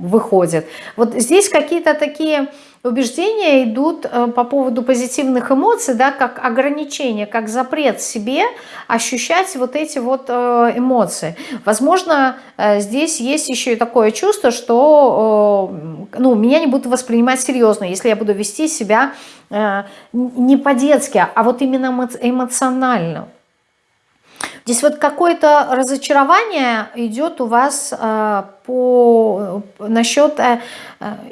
выходит. Вот здесь какие-то такие убеждения идут э, по поводу позитивных эмоций, да, как ограничение, как запрет себе ощущать вот эти вот э, эмоции. Возможно, э, здесь есть еще и такое чувство, что ну, меня не будут воспринимать серьезно, если я буду вести себя не по-детски, а вот именно эмоционально. Здесь вот какое-то разочарование идет у вас э, по, насчет э,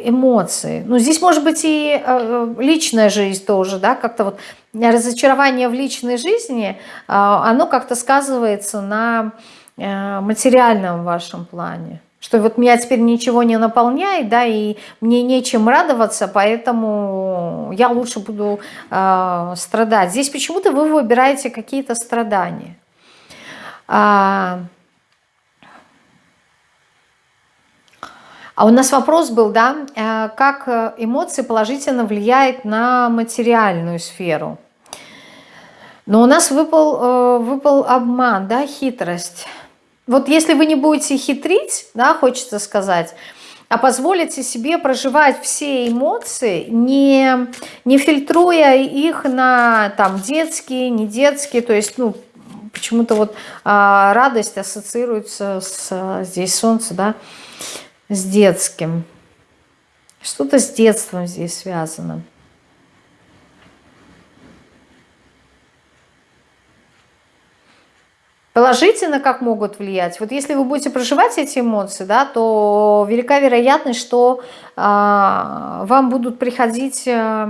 эмоций. Ну, здесь может быть и э, личная жизнь тоже, да, как-то вот разочарование в личной жизни, э, оно как-то сказывается на э, материальном вашем плане. Что вот меня теперь ничего не наполняет, да, и мне нечем радоваться, поэтому я лучше буду э, страдать. Здесь почему-то вы выбираете какие-то страдания. А, а у нас вопрос был, да, э, как эмоции положительно влияют на материальную сферу. Но у нас выпал, э, выпал обман, да, хитрость. Вот если вы не будете хитрить, да, хочется сказать, а позволите себе проживать все эмоции, не, не фильтруя их на там детские, не детские, то есть, ну, Почему-то вот а, радость ассоциируется с здесь солнце, да, с детским. Что-то с детством здесь связано. Положительно как могут влиять? Вот если вы будете проживать эти эмоции, да, то велика вероятность, что вам будут приходить э,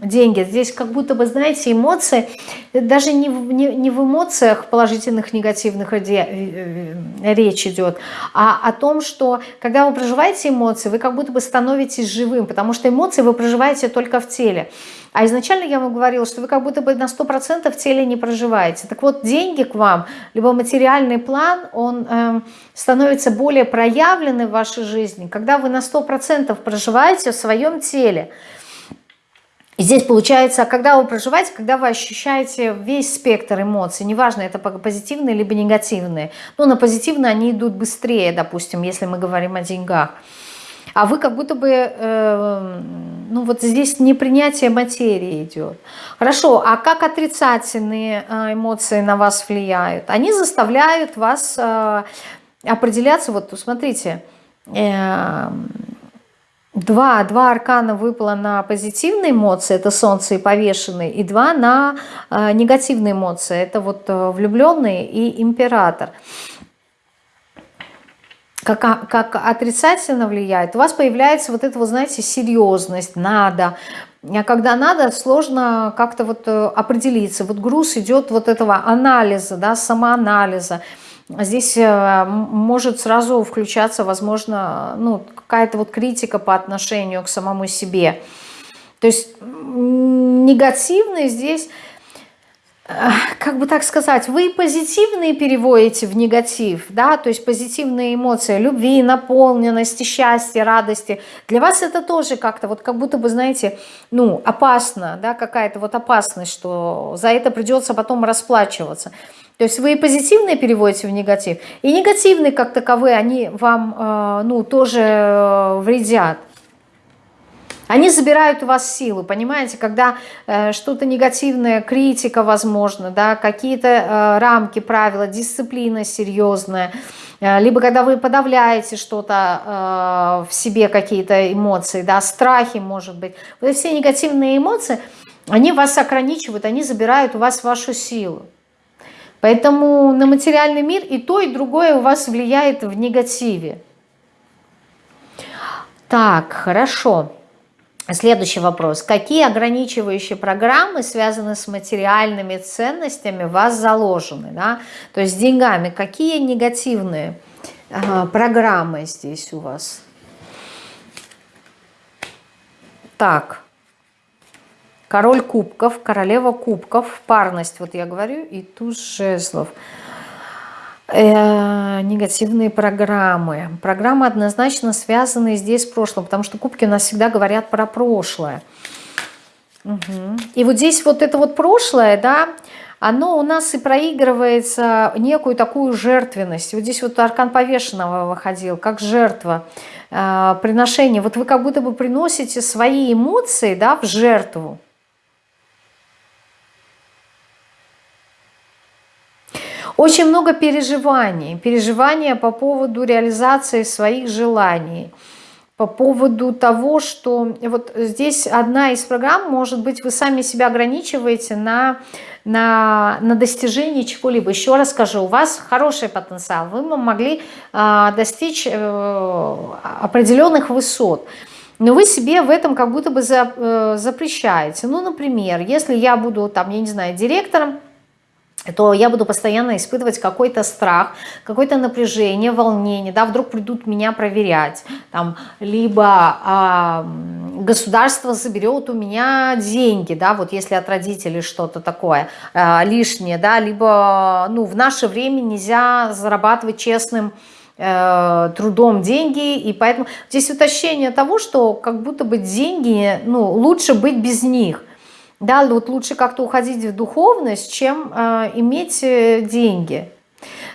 деньги. Здесь как будто бы, знаете, эмоции, даже не в, не, не в эмоциях положительных, негативных э, э, речь идет, а о том, что когда вы проживаете эмоции, вы как будто бы становитесь живым, потому что эмоции вы проживаете только в теле. А изначально я вам говорила, что вы как будто бы на 100% в теле не проживаете. Так вот, деньги к вам, либо материальный план, он э, становится более проявленный в вашей жизни, когда вы на 100% проживаете в своем теле. И здесь получается, когда вы проживаете, когда вы ощущаете весь спектр эмоций, неважно, это позитивные либо негативные. Ну, на позитивные они идут быстрее, допустим, если мы говорим о деньгах а вы как будто бы, э, ну вот здесь непринятие материи идет. Хорошо, а как отрицательные э, эмоции на вас влияют? Они заставляют вас э, определяться, вот смотрите, э, Два, два аркана выпало на позитивные эмоции, это солнце и повешенный, и два на э, негативные эмоции, это вот э, влюбленный и император как, как отрицательно влияет, у вас появляется вот эта, вот, знаете, серьезность, надо. А когда надо, сложно как-то вот э, определиться. Вот груз идет вот этого анализа, да, самоанализа. Здесь э, может сразу включаться, возможно, ну, какая-то вот критика по отношению к самому себе. То есть негативный здесь как бы так сказать, вы позитивные переводите в негатив, да, то есть позитивные эмоции любви, наполненности, счастья, радости. Для вас это тоже как-то вот как будто бы, знаете, ну, опасно, да, какая-то вот опасность, что за это придется потом расплачиваться. То есть вы и позитивные переводите в негатив, и негативные как таковые, они вам, э, ну, тоже э, вредят. Они забирают у вас силу, понимаете, когда э, что-то негативное, критика, возможно, да, какие-то э, рамки, правила, дисциплина серьезная, э, либо когда вы подавляете что-то э, в себе, какие-то эмоции, да, страхи, может быть. Вот все негативные эмоции, они вас ограничивают, они забирают у вас вашу силу. Поэтому на материальный мир и то, и другое у вас влияет в негативе. Так, хорошо. Следующий вопрос. Какие ограничивающие программы, связанные с материальными ценностями, вас заложены? Да? То есть с деньгами. Какие негативные э, программы здесь у вас? Так. Король кубков, королева кубков, парность, вот я говорю, и туз жезлов. Э, негативные программы. Программы однозначно связаны здесь с прошлым, потому что кубки у нас всегда говорят про прошлое. Угу. И вот здесь вот это вот прошлое, да, оно у нас и проигрывается некую такую жертвенность. Вот здесь вот аркан повешенного выходил, как жертва, э, приношение. Вот вы как будто бы приносите свои эмоции да, в жертву. Очень много переживаний. Переживания по поводу реализации своих желаний. По поводу того, что вот здесь одна из программ, может быть, вы сами себя ограничиваете на, на, на достижение чего-либо. Еще раз скажу, у вас хороший потенциал. Вы могли э, достичь э, определенных высот. Но вы себе в этом как будто бы э, запрещаете. Ну, например, если я буду, там, я не знаю, директором, то я буду постоянно испытывать какой-то страх, какое-то напряжение, волнение, да, вдруг придут меня проверять, там, либо а, государство заберет у меня деньги, да, вот если от родителей что-то такое а, лишнее, да, либо, ну, в наше время нельзя зарабатывать честным э, трудом деньги, и поэтому здесь уточнение того, что как будто бы деньги, ну, лучше быть без них, да, вот лучше как-то уходить в духовность, чем э, иметь э, деньги.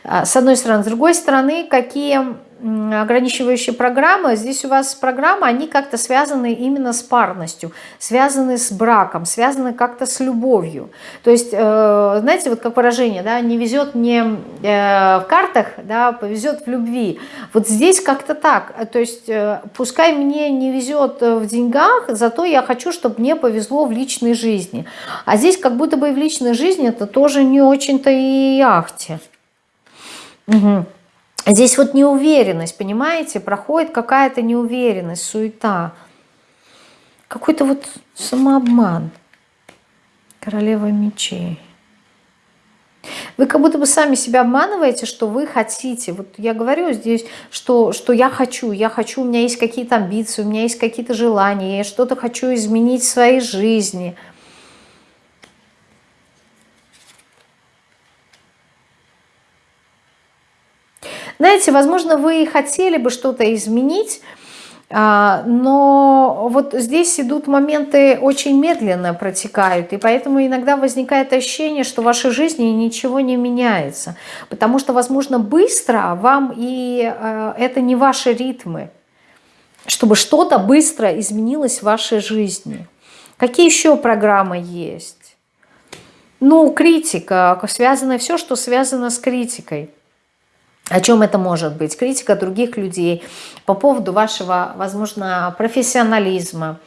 А, с одной стороны. С другой стороны, какие ограничивающие программы, здесь у вас программы, они как-то связаны именно с парностью, связаны с браком, связаны как-то с любовью. То есть, э, знаете, вот как выражение, да, не везет мне э, в картах, да, повезет в любви. Вот здесь как-то так. То есть, э, пускай мне не везет в деньгах, зато я хочу, чтобы мне повезло в личной жизни. А здесь как будто бы и в личной жизни это тоже не очень-то и ахте. Угу. Здесь вот неуверенность, понимаете, проходит какая-то неуверенность, суета. Какой-то вот самообман. Королева мечей. Вы как будто бы сами себя обманываете, что вы хотите. Вот я говорю здесь, что, что я хочу, я хочу, у меня есть какие-то амбиции, у меня есть какие-то желания, я что-то хочу изменить в своей жизни. Знаете, возможно, вы хотели бы что-то изменить, а, но вот здесь идут моменты очень медленно протекают, и поэтому иногда возникает ощущение, что в вашей жизни ничего не меняется, потому что, возможно, быстро вам и а, это не ваши ритмы, чтобы что-то быстро изменилось в вашей жизни. Какие еще программы есть? Ну, критика, связано все, что связано с критикой. О чем это может быть? Критика других людей по поводу вашего, возможно, профессионализма.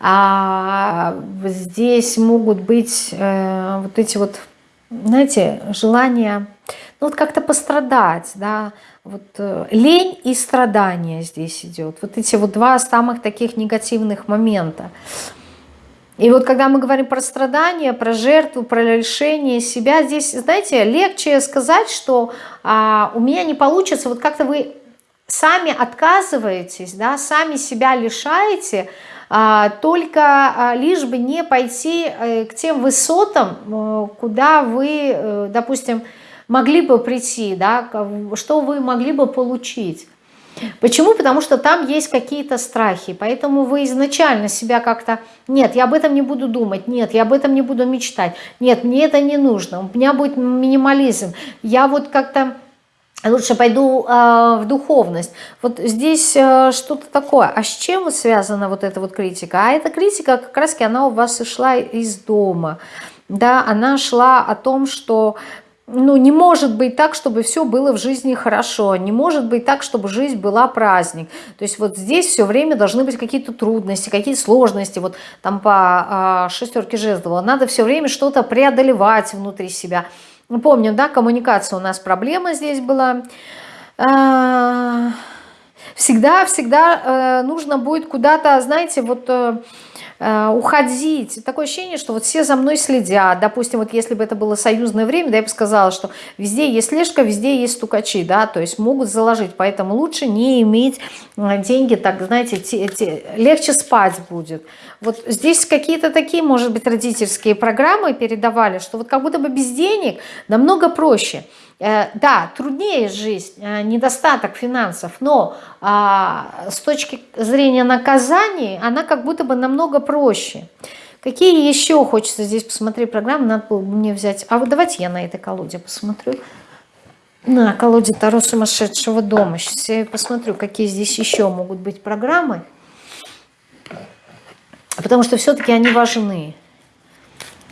А здесь могут быть э, вот эти вот, знаете, желания, ну вот как-то пострадать, да, вот э, лень и страдания здесь идет. Вот эти вот два самых таких негативных момента. И вот когда мы говорим про страдания, про жертву, про лишение себя, здесь, знаете, легче сказать, что а, у меня не получится, вот как-то вы сами отказываетесь, да, сами себя лишаете, а, только а, лишь бы не пойти а, к тем высотам, а, куда вы, а, допустим, могли бы прийти, да, что вы могли бы получить. Почему? Потому что там есть какие-то страхи, поэтому вы изначально себя как-то, нет, я об этом не буду думать, нет, я об этом не буду мечтать, нет, мне это не нужно, у меня будет минимализм, я вот как-то лучше пойду э, в духовность. Вот здесь э, что-то такое. А с чем связана вот эта вот критика? А эта критика как раз она у вас и шла из дома. Да, она шла о том, что ну, не может быть так, чтобы все было в жизни хорошо, не может быть так, чтобы жизнь была праздник. То есть вот здесь все время должны быть какие-то трудности, какие-то сложности, вот там по а, шестерке жезлов. Надо все время что-то преодолевать внутри себя. Мы помним, да, коммуникация у нас проблема здесь была. Всегда-всегда э, нужно будет куда-то, знаете, вот э, Э, уходить. Такое ощущение, что вот все за мной следят. Допустим, вот если бы это было союзное время, да, я бы сказала, что везде есть слежка, везде есть стукачи, да, то есть могут заложить. Поэтому лучше не иметь э, деньги, так, знаете, те, те, легче спать будет. Вот здесь какие-то такие, может быть, родительские программы передавали, что вот как будто бы без денег намного проще. Э, да, труднее жизнь, э, недостаток финансов, но а, с точки зрения наказаний она как будто бы намного проще. Какие еще хочется здесь посмотреть программы, надо было бы мне взять. А вот давайте я на этой колоде посмотрю. На колоде Таро сумасшедшего дома. Сейчас я посмотрю, какие здесь еще могут быть программы. Потому что все-таки они важны.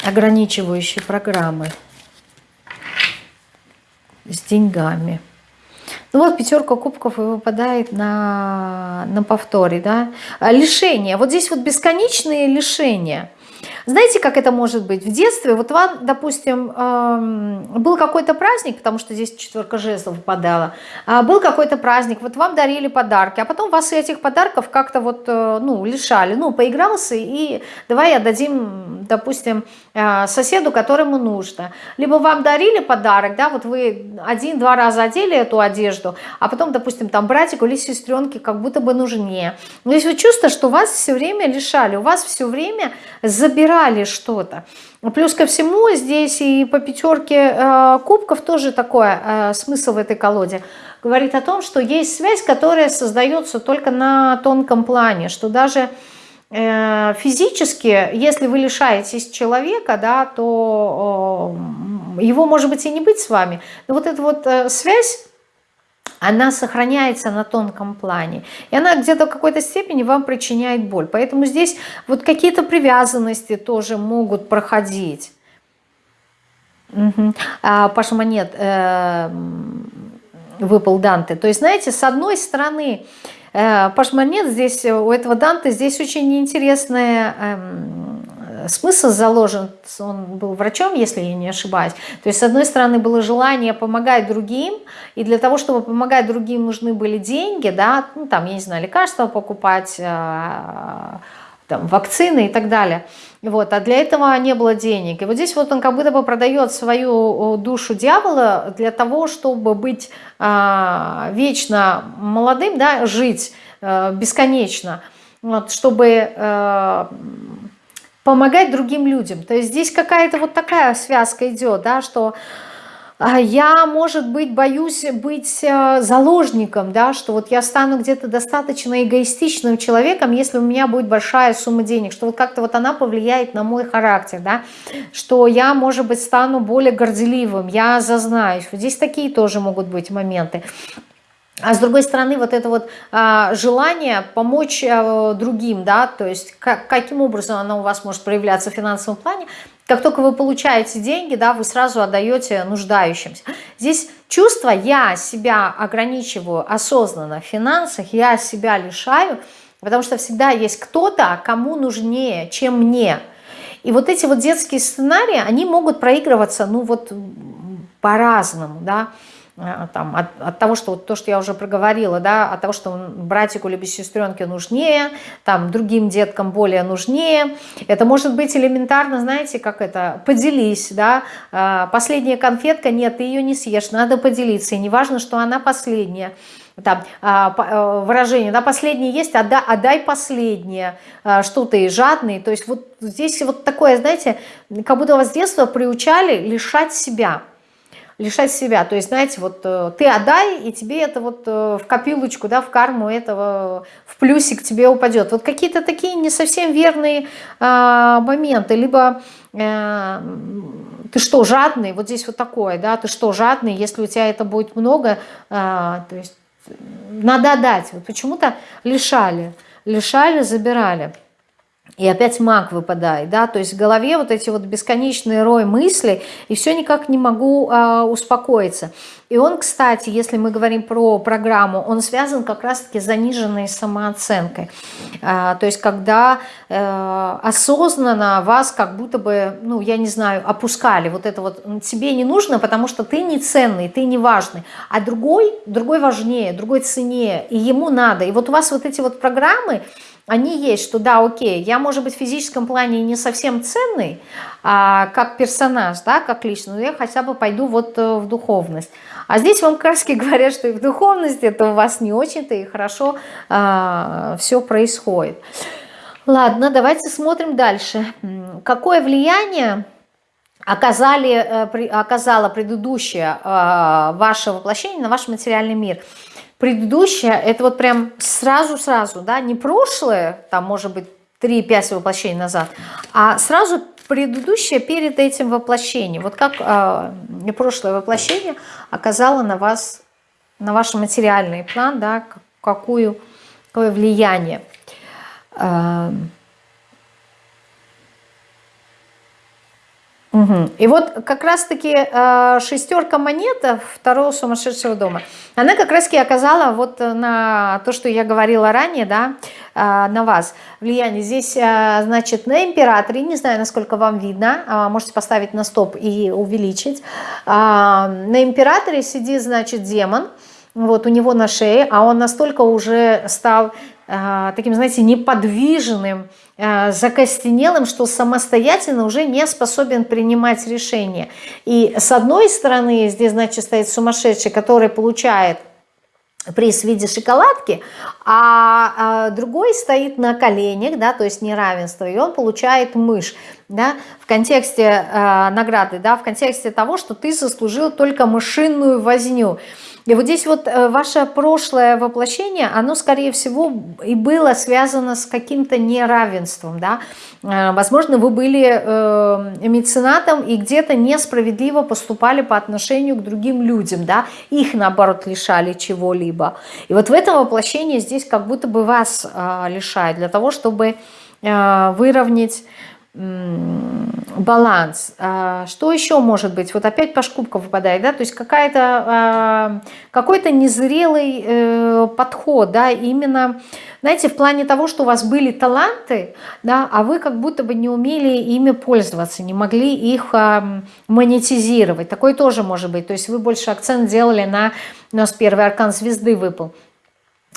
Ограничивающие программы с деньгами. Ну вот пятерка кубков и выпадает на, на повторе, да. А, лишения. Вот здесь вот бесконечные лишения – знаете, как это может быть? В детстве, вот вам, допустим, был какой-то праздник, потому что здесь четверка жезлов выпадала, а, был какой-то праздник, вот вам дарили подарки, а потом вас этих подарков как-то вот, э, ну, лишали, ну, поигрался и давай отдадим, допустим, э, соседу, которому нужно. Либо вам дарили подарок, да, вот вы один-два раза одели эту одежду, а потом, допустим, там братику или сестренке как будто бы нужнее. Но есть вот чувство, что вас все время лишали, у вас все время забирали что-то. Плюс ко всему здесь и по пятерке э, кубков тоже такой э, смысл в этой колоде. Говорит о том, что есть связь, которая создается только на тонком плане, что даже э, физически, если вы лишаетесь человека, да, то э, его может быть и не быть с вами. Но вот эта вот э, связь она сохраняется на тонком плане. И она где-то в какой-то степени вам причиняет боль. Поэтому здесь вот какие-то привязанности тоже могут проходить. Угу. А, Паша Монет э, выпал Данте. То есть, знаете, с одной стороны, э, Паш Монет здесь, у этого Данте, здесь очень интересная эм, смысл заложен, он был врачом, если я не ошибаюсь. То есть, с одной стороны, было желание помогать другим, и для того, чтобы помогать другим, нужны были деньги, да, ну, там, я не знаю, лекарства покупать, э, там, вакцины и так далее. Вот, а для этого не было денег. И вот здесь вот он как будто бы продает свою душу дьявола для того, чтобы быть э, вечно молодым, да, жить э, бесконечно, вот, чтобы э, помогать другим людям. То есть здесь какая-то вот такая связка идет, да, что а, я, может быть, боюсь быть э, заложником, да, что вот я стану где-то достаточно эгоистичным человеком, если у меня будет большая сумма денег, что вот как-то вот она повлияет на мой характер, да, что я, может быть, стану более горделивым, я зазнаюсь. Вот здесь такие тоже могут быть моменты. А с другой стороны, вот это вот а, желание помочь а, другим, да, то есть как, каким образом оно у вас может проявляться в финансовом плане, как только вы получаете деньги, да, вы сразу отдаете нуждающимся. Здесь чувство «я себя ограничиваю осознанно в финансах», «я себя лишаю», потому что всегда есть кто-то, кому нужнее, чем мне. И вот эти вот детские сценарии, они могут проигрываться, ну вот по-разному, да, там, от, от того, что то, что я уже проговорила, да, от того, что братику либо сестренке нужнее, там, другим деткам более нужнее. Это может быть элементарно, знаете, как это, поделись, да, э, последняя конфетка, нет, ты ее не съешь, надо поделиться, и не важно, что она последняя. Там, а, э, выражение, да, последнее есть, отдай, отдай последнее, что ты жадный. То есть вот здесь вот такое, знаете, как будто вас с детства приучали лишать себя лишать себя. То есть, знаете, вот э, ты отдай, и тебе это вот э, в копилочку, да, в карму этого, в плюсик тебе упадет. Вот какие-то такие не совсем верные а, моменты. Либо э, ты что, жадный? Вот здесь вот такое, да, ты что, жадный? Если у тебя это будет много, а, то есть надо отдать. Вот почему-то лишали, лишали, забирали. И опять маг выпадает, да, то есть в голове вот эти вот бесконечные рой мыслей, и все никак не могу а, успокоиться. И он, кстати, если мы говорим про программу, он связан как раз-таки с заниженной самооценкой. А, то есть когда а, осознанно вас как будто бы, ну, я не знаю, опускали, вот это вот тебе не нужно, потому что ты не ценный, ты не важный, а другой, другой важнее, другой ценнее, и ему надо. И вот у вас вот эти вот программы, они есть, что да, окей, я, может быть, в физическом плане не совсем ценный, а, как персонаж, да, как личность, но я хотя бы пойду вот э, в духовность. А здесь вам краски (laughs) говорят, что и в духовности это у вас не очень-то и хорошо а, все происходит. Ладно, давайте смотрим дальше. Какое влияние оказали, э, оказало предыдущее а, ваше воплощение на ваш материальный мир – предыдущее, это вот прям сразу-сразу, да, не прошлое, там, может быть, 3-5 воплощений назад, а сразу предыдущее перед этим воплощением. Вот как э, прошлое воплощение оказало на вас, на ваш материальный план, да, какую, какое влияние. Э, Угу. И вот как раз-таки э, шестерка монет второго сумасшедшего дома, она как раз-таки оказала вот на то, что я говорила ранее, да, э, на вас влияние. Здесь, э, значит, на императоре, не знаю, насколько вам видно, э, можете поставить на стоп и увеличить. Э, на императоре сидит, значит, демон, вот у него на шее, а он настолько уже стал э, таким, знаете, неподвижным, Э, закостенелым, что самостоятельно уже не способен принимать решения. И с одной стороны здесь, значит, стоит сумасшедший, который получает приз в виде шоколадки, а, а другой стоит на коленях, да, то есть неравенство, и он получает мышь, да, в контексте э, награды, да, в контексте того, что ты заслужил только мышиную возню. И вот здесь вот э, ваше прошлое воплощение, оно, скорее всего, и было связано с каким-то неравенством, да. Э, возможно, вы были э, меценатом и где-то несправедливо поступали по отношению к другим людям, да. Их, наоборот, лишали чего-либо. И вот в этом воплощении здесь как будто бы вас лишают для того, чтобы выровнять баланс. А, что еще может быть? Вот опять по шкубкам выпадает, да, то есть какая-то а, какой-то незрелый э, подход, да, именно, знаете, в плане того, что у вас были таланты, да, а вы как будто бы не умели ими пользоваться, не могли их монетизировать. Такое тоже может быть. То есть вы больше акцент делали на, у нас первый аркан звезды выпал,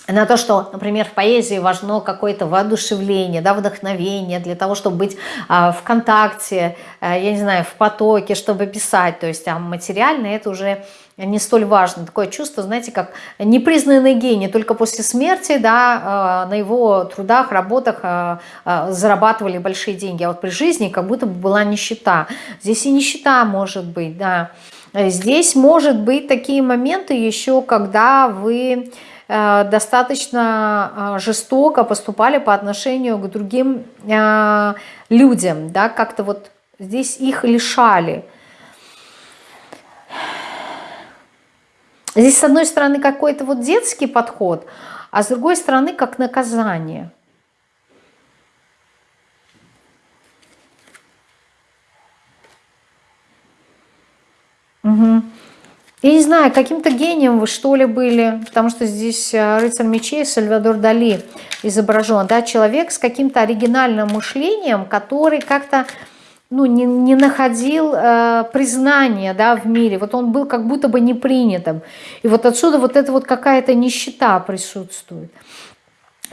на то, что, например, в поэзии важно какое-то воодушевление, да, вдохновение для того, чтобы быть а, в контакте, а, я не знаю, в потоке, чтобы писать. То есть а материально это уже не столь важно. Такое чувство, знаете, как непризнанный гений. Только после смерти да, а, на его трудах, работах а, а, зарабатывали большие деньги. А вот при жизни как будто бы была нищета. Здесь и нищета может быть, да. Здесь может быть такие моменты еще, когда вы достаточно э, жестоко поступали по отношению к другим э, людям, да, как-то вот здесь их лишали. Здесь, с одной стороны, какой-то вот детский подход, а с другой стороны, как наказание. Угу. Я не знаю, каким-то гением вы что ли были, потому что здесь э, рыцарь мечей Сальвадор Дали изображен, да, человек с каким-то оригинальным мышлением, который как-то ну, не, не находил э, признания да, в мире, вот он был как будто бы непринятым, и вот отсюда вот эта вот какая-то нищета присутствует.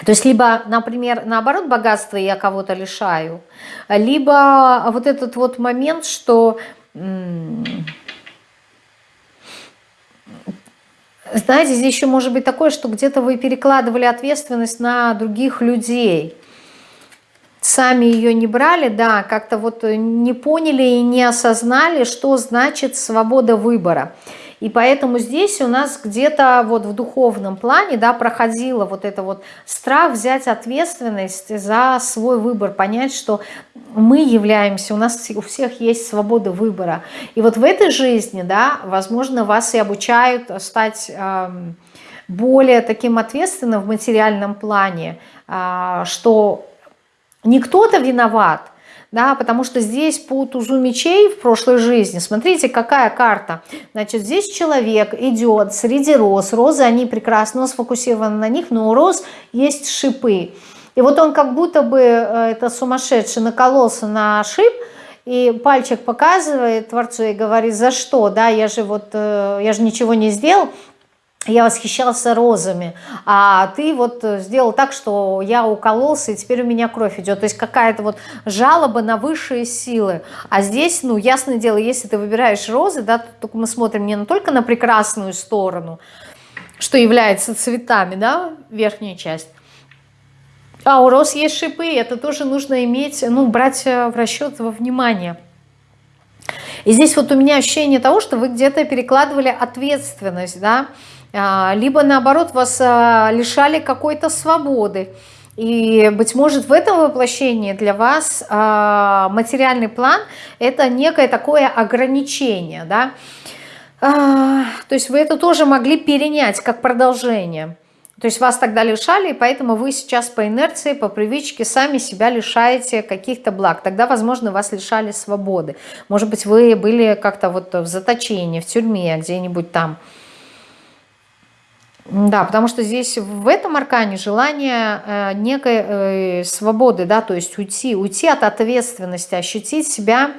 То есть либо, например, наоборот, богатство я кого-то лишаю, либо вот этот вот момент, что знаете, здесь еще может быть такое, что где-то вы перекладывали ответственность на других людей. Сами ее не брали, да, как-то вот не поняли и не осознали, что значит свобода выбора. И поэтому здесь у нас где-то вот в духовном плане, да, проходило вот это вот страх взять ответственность за свой выбор, понять, что мы являемся, у нас у всех есть свобода выбора. И вот в этой жизни, да, возможно, вас и обучают стать э, более таким ответственным в материальном плане, э, что не кто-то виноват, да, потому что здесь по тузу мечей в прошлой жизни, смотрите, какая карта. Значит, здесь человек идет среди роз, розы, они прекрасно сфокусированы на них, но у роз есть шипы. И вот он как будто бы, э, это сумасшедший, накололся на шип, и пальчик показывает Творцу и говорит, за что, да, я же вот, э, я же ничего не сделал, я восхищался розами, а ты вот сделал так, что я укололся, и теперь у меня кровь идет. То есть какая-то вот жалоба на высшие силы. А здесь, ну, ясное дело, если ты выбираешь розы, да, то мы смотрим не только на прекрасную сторону, что является цветами, да, верхняя часть, а у роз есть шипы, это тоже нужно иметь, ну, брать в расчет во внимание. И здесь вот у меня ощущение того, что вы где-то перекладывали ответственность, да, либо наоборот вас а, лишали какой-то свободы. И, быть может, в этом воплощении для вас а, материальный план – это некое такое ограничение, да? То есть вы это тоже могли перенять как продолжение. То есть вас тогда лишали, и поэтому вы сейчас по инерции, по привычке сами себя лишаете каких-то благ. Тогда, возможно, вас лишали свободы. Может быть, вы были как-то вот в заточении, в тюрьме, где-нибудь там – да, потому что здесь в этом аркане желание э, некой э, свободы, да, то есть уйти, уйти от ответственности, ощутить себя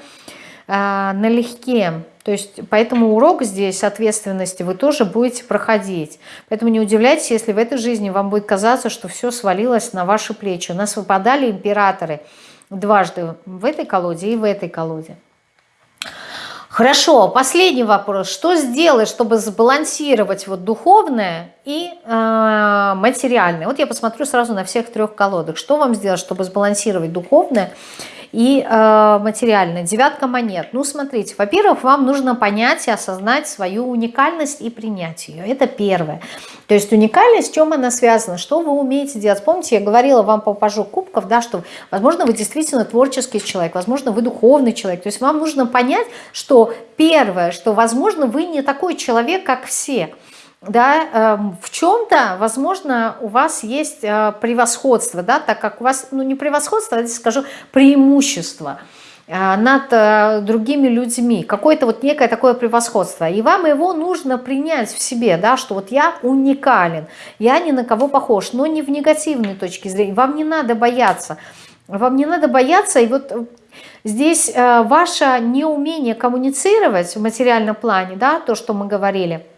э, налегке. То есть поэтому урок здесь ответственности вы тоже будете проходить. Поэтому не удивляйтесь, если в этой жизни вам будет казаться, что все свалилось на ваши плечи. У нас выпадали императоры дважды в этой колоде и в этой колоде. Хорошо, последний вопрос. Что сделать, чтобы сбалансировать вот духовное и э, материальное? Вот я посмотрю сразу на всех трех колодах. Что вам сделать, чтобы сбалансировать духовное и э, материальное. Девятка монет. Ну, смотрите, во-первых, вам нужно понять и осознать свою уникальность и принять ее. Это первое. То есть уникальность, с чем она связана, что вы умеете делать. Помните, я говорила вам по пажу кубков, да, что, возможно, вы действительно творческий человек, возможно, вы духовный человек. То есть вам нужно понять, что первое, что, возможно, вы не такой человек, как все. Да, эм, в чем-то, возможно, у вас есть э, превосходство, да, так как у вас, ну не превосходство, а скажу, преимущество э, над э, другими людьми, какое-то вот некое такое превосходство, и вам его нужно принять в себе, да, что вот я уникален, я ни на кого похож, но не в негативной точке зрения, вам не надо бояться, вам не надо бояться, и вот здесь ваше неумение коммуницировать в материальном плане, да, то, что мы говорили –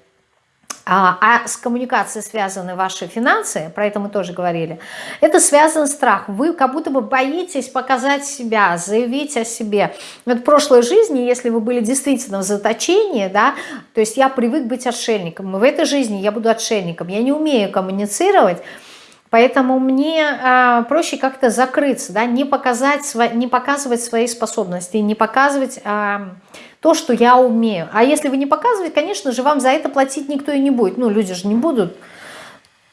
а, а с коммуникацией связаны ваши финансы, про это мы тоже говорили, это связан страх. Вы как будто бы боитесь показать себя, заявить о себе. Вот в прошлой жизни, если вы были действительно в заточении, да, то есть я привык быть отшельником, в этой жизни я буду отшельником, я не умею коммуницировать, Поэтому мне э, проще как-то закрыться, да, не, показать, не показывать свои способности, не показывать э, то, что я умею. А если вы не показываете, конечно же, вам за это платить никто и не будет. Ну, люди же не будут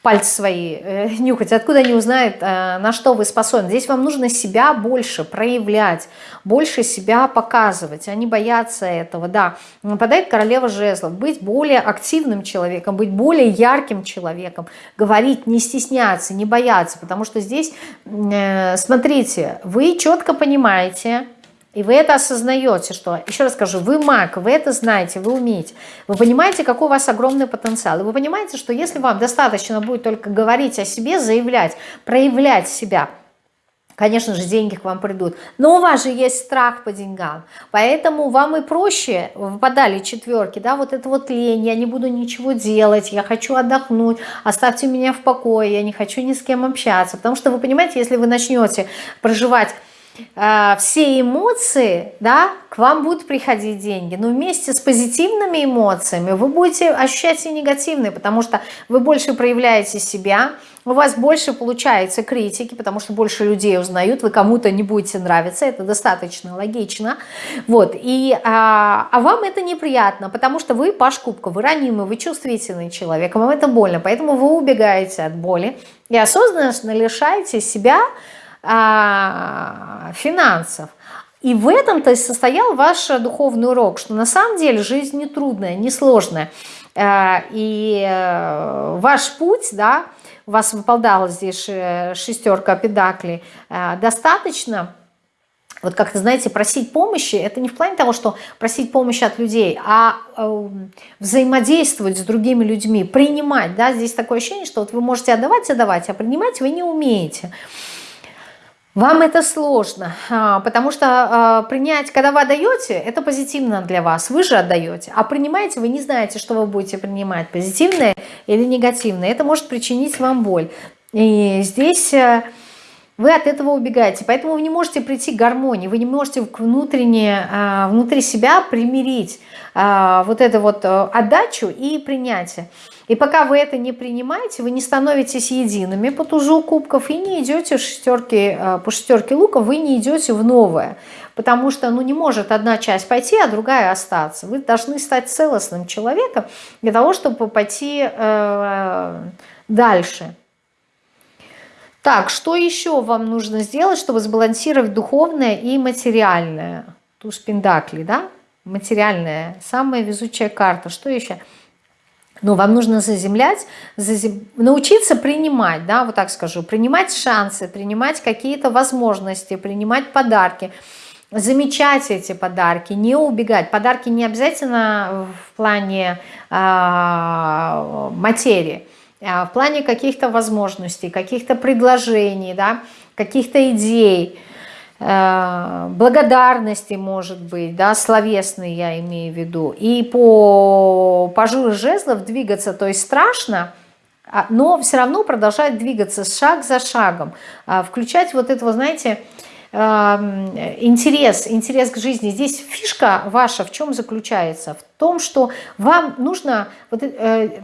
пальцы свои э, (laughs) нюхать, откуда они узнают, э, на что вы способны. Здесь вам нужно себя больше проявлять, больше себя показывать, они боятся этого, да. Нападает королева жезлов, быть более активным человеком, быть более ярким человеком, говорить, не стесняться, не бояться, потому что здесь, э, смотрите, вы четко понимаете, и вы это осознаете, что, еще раз скажу, вы маг, вы это знаете, вы умеете. Вы понимаете, какой у вас огромный потенциал. И вы понимаете, что если вам достаточно будет только говорить о себе, заявлять, проявлять себя, конечно же, деньги к вам придут. Но у вас же есть страх по деньгам. Поэтому вам и проще, выпадали четверки, да, вот это вот лень, я не буду ничего делать, я хочу отдохнуть, оставьте меня в покое, я не хочу ни с кем общаться. Потому что вы понимаете, если вы начнете проживать все эмоции, да, к вам будут приходить деньги, но вместе с позитивными эмоциями вы будете ощущать и негативные, потому что вы больше проявляете себя, у вас больше получается критики, потому что больше людей узнают, вы кому-то не будете нравиться, это достаточно логично, вот, и, а, а вам это неприятно, потому что вы паш кубка, вы ранимый, вы чувствительный человек, вам это больно, поэтому вы убегаете от боли и осознанно лишаете себя финансов. И в этом-то и состоял ваш духовный урок, что на самом деле жизнь не трудная, не сложная. А, и э, ваш путь, да, у вас выпадала здесь шестерка педаклей, а, достаточно вот как-то, знаете, просить помощи, это не в плане того, что просить помощи от людей, а э, взаимодействовать с другими людьми, принимать, да, здесь такое ощущение, что вот вы можете отдавать, отдавать, а принимать вы не умеете. Вам это сложно, а, потому что а, принять, когда вы отдаете, это позитивно для вас, вы же отдаете, а принимаете, вы не знаете, что вы будете принимать, позитивное или негативное, это может причинить вам боль. И здесь э, вы от этого убегаете, поэтому вы не можете прийти к гармонии, вы не можете внутренне, а, внутри себя примирить вот эту вот э, отдачу и принятие. И пока вы это не принимаете, вы не становитесь едиными по тузу кубков и не идете шестерки, э, по шестерке лука, вы не идете в новое. Потому что ну, не может одна часть пойти, а другая остаться. Вы должны стать целостным человеком для того, чтобы пойти э, дальше. Так, что еще вам нужно сделать, чтобы сбалансировать духовное и материальное? Туз Пендакли, да? Материальное, самая везучая карта. Что еще? Но вам нужно заземлять, зазем... научиться принимать, да, вот так скажу, принимать шансы, принимать какие-то возможности, принимать подарки, замечать эти подарки, не убегать. Подарки не обязательно в плане э, материи, в плане каких-то возможностей, каких-то предложений, да, каких-то идей, Э, благодарности, может быть, да, словесные я имею в виду. И по пажу жезлов двигаться, то есть страшно, а, но все равно продолжать двигаться шаг за шагом, а, включать вот этого, знаете, эм, интерес, интерес к жизни. Здесь фишка ваша в чем заключается? В том, что вам нужно, вот, э,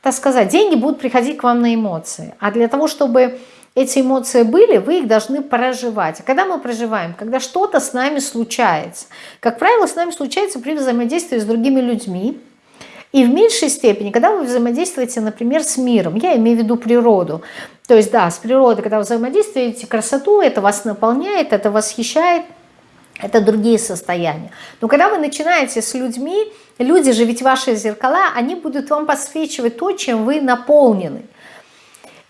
так сказать, деньги будут приходить к вам на эмоции. А для того, чтобы эти эмоции были, вы их должны проживать. А когда мы проживаем? Когда что-то с нами случается. Как правило, с нами случается при взаимодействии с другими людьми. И в меньшей степени, когда вы взаимодействуете, например, с миром, я имею в виду природу. То есть, да, с природой, когда вы взаимодействуете, красоту, это вас наполняет, это восхищает. это другие состояния. Но когда вы начинаете с людьми, люди же ведь ваши зеркала, они будут вам подсвечивать то, чем вы наполнены.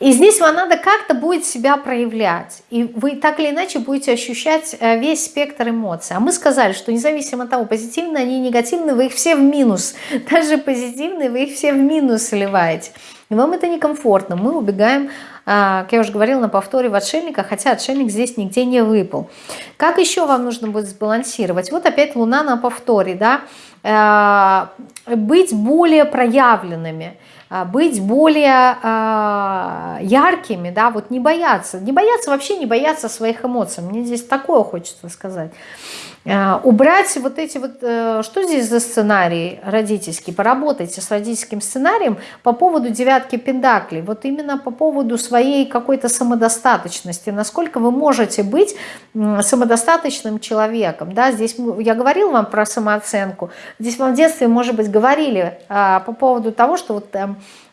И здесь вам надо как-то будет себя проявлять. И вы так или иначе будете ощущать э, весь спектр эмоций. А мы сказали, что независимо от того, позитивные они негативные, вы их все в минус. (laughs) Даже позитивные вы их все в минус сливаете. И вам это некомфортно. Мы убегаем, а, как я уже говорила, на повторе в отшельника, хотя отшельник здесь нигде не выпал. Как еще вам нужно будет сбалансировать? Вот опять луна на повторе, да? Э, быть более проявленными – быть более э, яркими, да, вот не бояться, не бояться вообще, не бояться своих эмоций, мне здесь такое хочется сказать. Э, убрать вот эти вот, э, что здесь за сценарий родительский, поработайте с родительским сценарием по поводу девятки пендаклей, вот именно по поводу своей какой-то самодостаточности, насколько вы можете быть самодостаточным человеком, да, здесь я говорила вам про самооценку, здесь вам в детстве, может быть, говорили а, по поводу того, что вот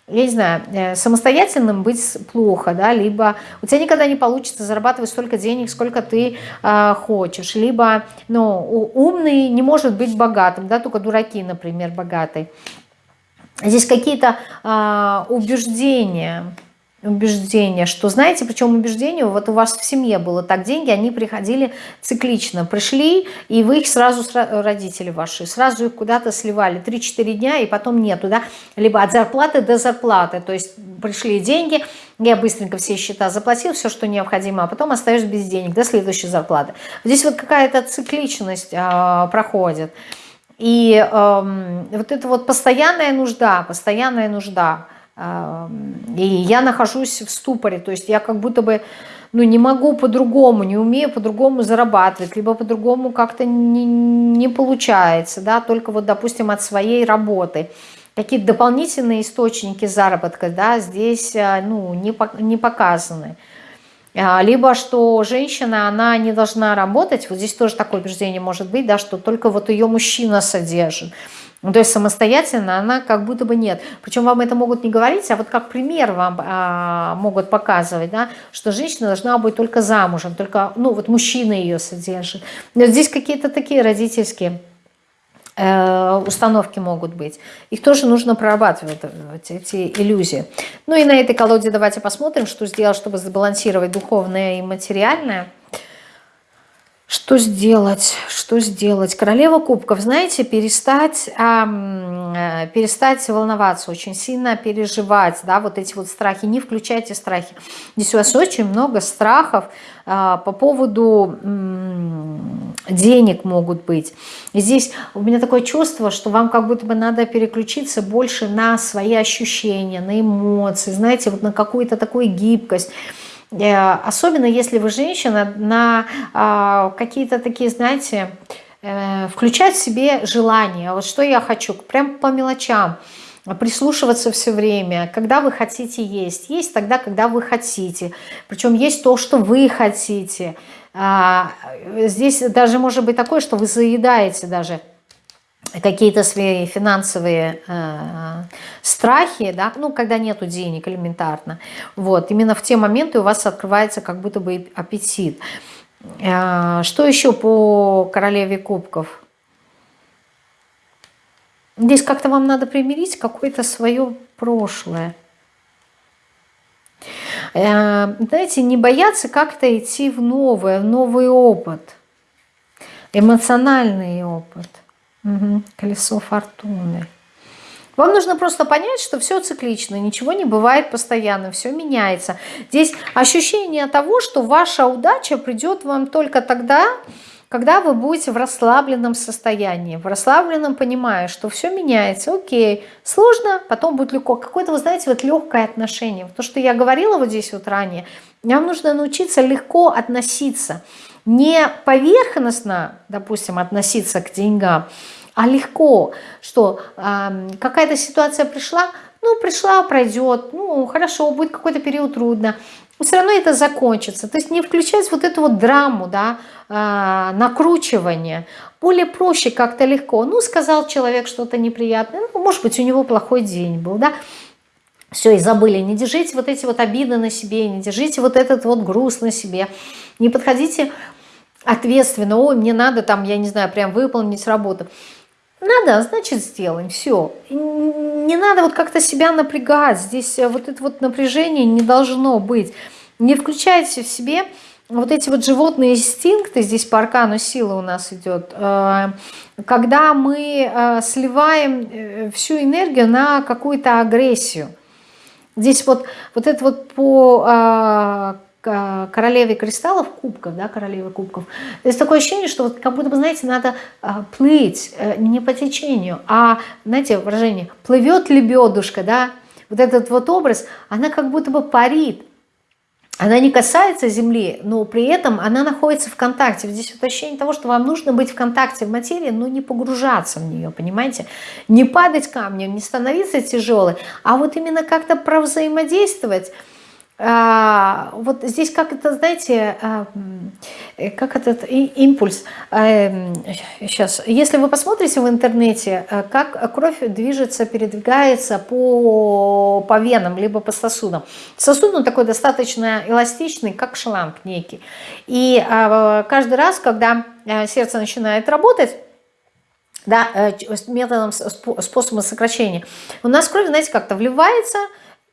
я не знаю, э, самостоятельным быть плохо, да, либо у тебя никогда не получится зарабатывать столько денег, сколько ты э, хочешь, либо, ну, умный не может быть богатым, да, только дураки, например, богатые. Здесь какие-то э, убеждения, убеждение, что, знаете, причем убеждение, вот у вас в семье было так, деньги, они приходили циклично, пришли, и вы их сразу, родители ваши, сразу их куда-то сливали, 3-4 дня, и потом нету, да, либо от зарплаты до зарплаты, то есть пришли деньги, я быстренько все счета заплатил, все, что необходимо, а потом остаешься без денег до следующей зарплаты. Здесь вот какая-то цикличность э, проходит, и э, вот это вот постоянная нужда, постоянная нужда, и я нахожусь в ступоре, то есть я как будто бы ну, не могу по-другому, не умею по-другому зарабатывать, либо по-другому как-то не, не получается, да, только вот, допустим, от своей работы. Какие-то дополнительные источники заработка, да, здесь, а, ну, не, не показаны. А, либо что женщина, она не должна работать, вот здесь тоже такое убеждение может быть, да, что только вот ее мужчина содержит. Ну, то есть самостоятельно она как будто бы нет. Причем вам это могут не говорить, а вот как пример вам а, могут показывать, да, что женщина должна быть только замужем, только, ну, вот мужчина ее содержит. Но здесь какие-то такие родительские э, установки могут быть. Их тоже нужно прорабатывать, эти иллюзии. Ну и на этой колоде давайте посмотрим, что сделать, чтобы сбалансировать духовное и материальное. Что сделать? Что сделать? Королева кубков, знаете, перестать, э, перестать волноваться, очень сильно переживать, да, вот эти вот страхи. Не включайте страхи. Здесь у вас очень много страхов э, по поводу э, денег могут быть. И здесь у меня такое чувство, что вам как будто бы надо переключиться больше на свои ощущения, на эмоции, знаете, вот на какую-то такую гибкость. Э, особенно если вы женщина, на а, какие-то такие, знаете, э, включать в себе желания. Вот что я хочу, прям по мелочам прислушиваться все время, когда вы хотите есть. Есть тогда, когда вы хотите. Причем есть то, что вы хотите. А, здесь даже может быть такое, что вы заедаете даже какие-то свои финансовые э, страхи, да, ну, когда нету денег элементарно, вот, именно в те моменты у вас открывается как будто бы аппетит. Э, что еще по королеве кубков? Здесь как-то вам надо примирить какое-то свое прошлое. Э, знаете, не бояться как-то идти в новое, в новый опыт, эмоциональный опыт – Угу. Колесо фортуны. Вам нужно просто понять, что все циклично, ничего не бывает постоянно, все меняется. Здесь ощущение того, что ваша удача придет вам только тогда, когда вы будете в расслабленном состоянии, в расслабленном понимая, что все меняется, окей, сложно, потом будет легко. Какое-то, вы знаете, вот легкое отношение. То, что я говорила вот здесь вот ранее, вам нужно научиться легко относиться. Не поверхностно, допустим, относиться к деньгам, а легко, что э, какая-то ситуация пришла, ну, пришла, пройдет, ну, хорошо, будет какой-то период трудно, но все равно это закончится. То есть не включать вот эту вот драму, да, э, накручивание. Более проще, как-то легко. Ну, сказал человек что-то неприятное, ну, может быть, у него плохой день был, да, все, и забыли. Не держите вот эти вот обиды на себе, не держите вот этот вот груз на себе. Не подходите ответственно, ой, мне надо там, я не знаю, прям выполнить работу. Надо, значит сделаем, все. Не надо вот как-то себя напрягать, здесь э, вот это вот напряжение не должно быть. Не включайте в себе вот эти вот животные инстинкты, здесь по аркану силы у нас идет, э, когда мы э, сливаем всю энергию на какую-то агрессию. Здесь вот, вот это вот по королеве кристаллов, кубков, да, королевы кубков, есть такое ощущение, что вот как будто бы, знаете, надо а, плыть э, не по течению, а, знаете, выражение, плывет лебедушка, да, вот этот вот образ, она как будто бы парит, она не касается земли, но при этом она находится в контакте. Здесь вот ощущение того, что вам нужно быть в контакте в материи, но не погружаться в нее, понимаете? Не падать камнем, не становиться тяжелой, а вот именно как-то провзаимодействовать вот здесь как это, знаете, а, как этот импульс. Сейчас, а, если вы посмотрите в интернете, как кровь движется, передвигается по, по венам, либо по сосудам. Сосуд, он такой достаточно эластичный, как шланг некий. И каждый раз, когда сердце начинает работать, да, э, методом, способом сокращения, у нас кровь, знаете, как-то вливается,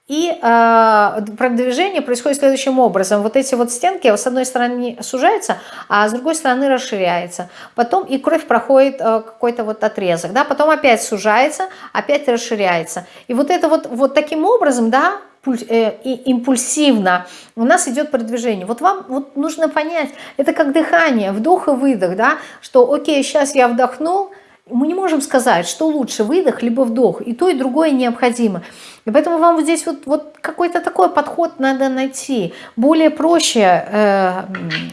и э, продвижение происходит следующим образом. Вот эти вот стенки с одной стороны сужаются, а с другой стороны расширяются. Потом и кровь проходит э, какой-то вот отрезок. Да? Потом опять сужается, опять расширяется. И вот это вот, вот таким образом, да, э, и импульсивно у нас идет продвижение. Вот вам вот нужно понять, это как дыхание, вдох и выдох, да, что окей, сейчас я вдохнул, мы не можем сказать, что лучше, выдох либо вдох. И то, и другое необходимо. И поэтому вам вот здесь вот, вот какой-то такой подход надо найти. Более проще э,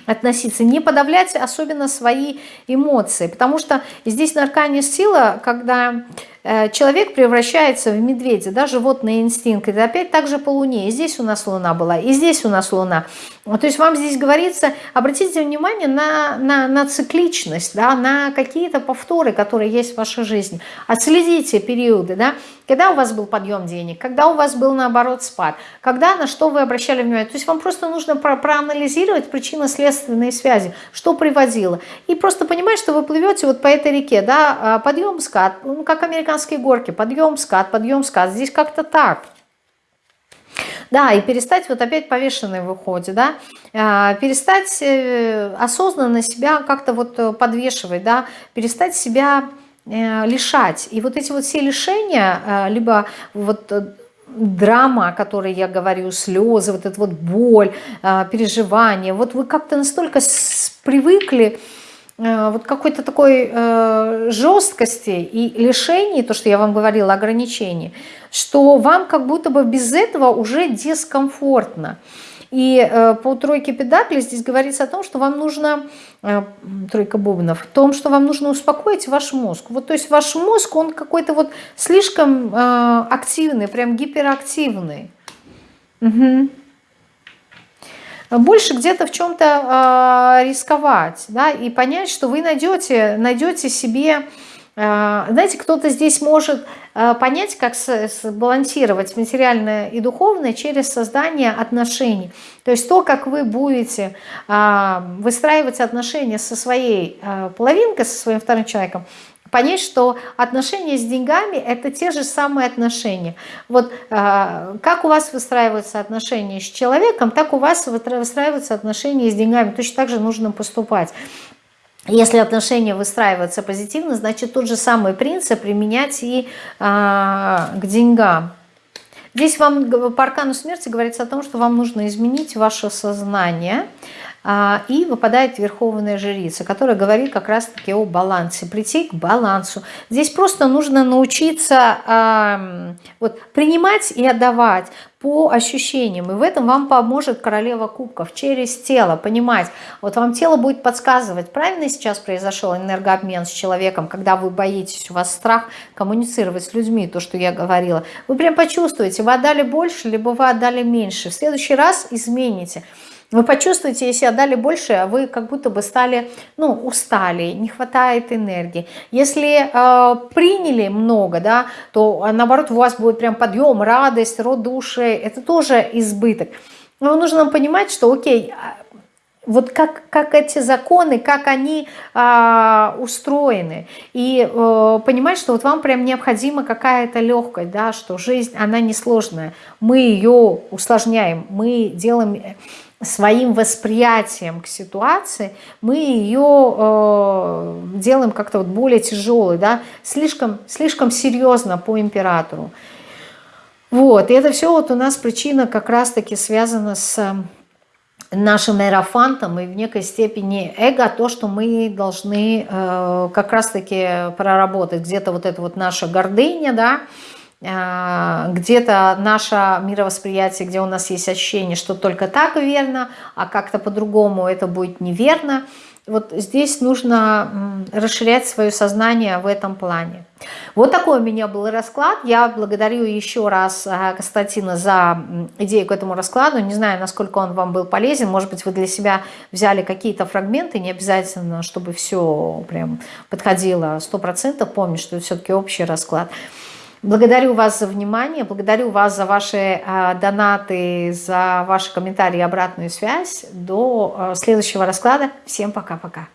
относиться, не подавлять особенно свои эмоции. Потому что здесь на аркане сила, когда э, человек превращается в медведя, да, животный инстинкт. Это опять также по Луне. И здесь у нас Луна была, и здесь у нас Луна. То есть вам здесь говорится, обратите внимание на, на, на цикличность, да, на какие-то повторы, которые есть в вашей жизни. Отследите периоды, да, когда у вас был подъем денег, когда у вас был наоборот спад, когда на что вы обращали внимание. То есть вам просто нужно про проанализировать причинно-следственные связи, что приводило. И просто понимать, что вы плывете вот по этой реке, да, а, подъем, скат, ну, как американские горки, подъем, скат, подъем, скат. Здесь как-то так. Да, и перестать, вот опять повешенный выходит, да, а, перестать э, осознанно себя как-то вот э, подвешивать, да, перестать себя лишать. И вот эти вот все лишения, либо вот драма, о которой я говорю, слезы, вот эта вот боль, переживания, вот вы как-то настолько привыкли, Э, вот какой-то такой э, жесткости и лишений, то, что я вам говорила, ограничений, что вам как будто бы без этого уже дискомфортно. И э, по тройке педакли здесь говорится о том, что вам нужно, э, тройка бубнов, в том, что вам нужно успокоить ваш мозг. Вот, то есть ваш мозг, он какой-то вот слишком э, активный, прям гиперактивный. Угу больше где-то в чем-то э, рисковать, да, и понять, что вы найдете, найдете себе, э, знаете, кто-то здесь может э, понять, как сбалансировать материальное и духовное через создание отношений. То есть то, как вы будете э, выстраивать отношения со своей э, половинкой, со своим вторым человеком, понять, что отношения с деньгами – это те же самые отношения. Вот э, как у вас выстраиваются отношения с человеком, так у вас выстраиваются отношения с деньгами. Точно так же нужно поступать. Если отношения выстраиваются позитивно, значит тот же самый принцип применять и э, к деньгам. Здесь вам по аркану смерти говорится о том, что вам нужно изменить ваше сознание, а, и выпадает верховная жрица, которая говорит как раз-таки о балансе, прийти к балансу. Здесь просто нужно научиться вот, принимать и отдавать по ощущениям. И в этом вам поможет королева кубков через тело, понимать. Вот вам тело будет подсказывать, правильно сейчас произошел энергообмен с человеком, когда вы боитесь, у вас страх коммуницировать с людьми, то, что я говорила. Вы прям почувствуете, вы отдали больше, либо вы отдали меньше. В следующий раз измените. Вы почувствуете, если отдали больше, а вы как будто бы стали, ну, устали, не хватает энергии. Если э, приняли много, да, то а, наоборот у вас будет прям подъем, радость, род души, это тоже избыток. Но нужно понимать, что окей, вот как, как эти законы, как они э, устроены. И э, понимать, что вот вам прям необходима какая-то легкость, да, что жизнь, она несложная. Мы ее усложняем, мы делаем своим восприятием к ситуации, мы ее э, делаем как-то вот более тяжелой, да, слишком, слишком серьезно по императору. Вот, и это все вот у нас причина как раз-таки связана с нашим аэрофантом и в некой степени эго, то, что мы должны э, как раз-таки проработать. Где-то вот это вот наша гордыня, да, э, где-то наше мировосприятие, где у нас есть ощущение, что только так верно, а как-то по-другому это будет неверно. Вот здесь нужно расширять свое сознание в этом плане. Вот такой у меня был расклад. Я благодарю еще раз а, Константина за идею к этому раскладу. Не знаю, насколько он вам был полезен. Может быть, вы для себя взяли какие-то фрагменты. Не обязательно, чтобы все прям подходило 100%. Помню, что это все-таки общий расклад. Благодарю вас за внимание, благодарю вас за ваши э, донаты, за ваши комментарии и обратную связь. До э, следующего расклада. Всем пока-пока.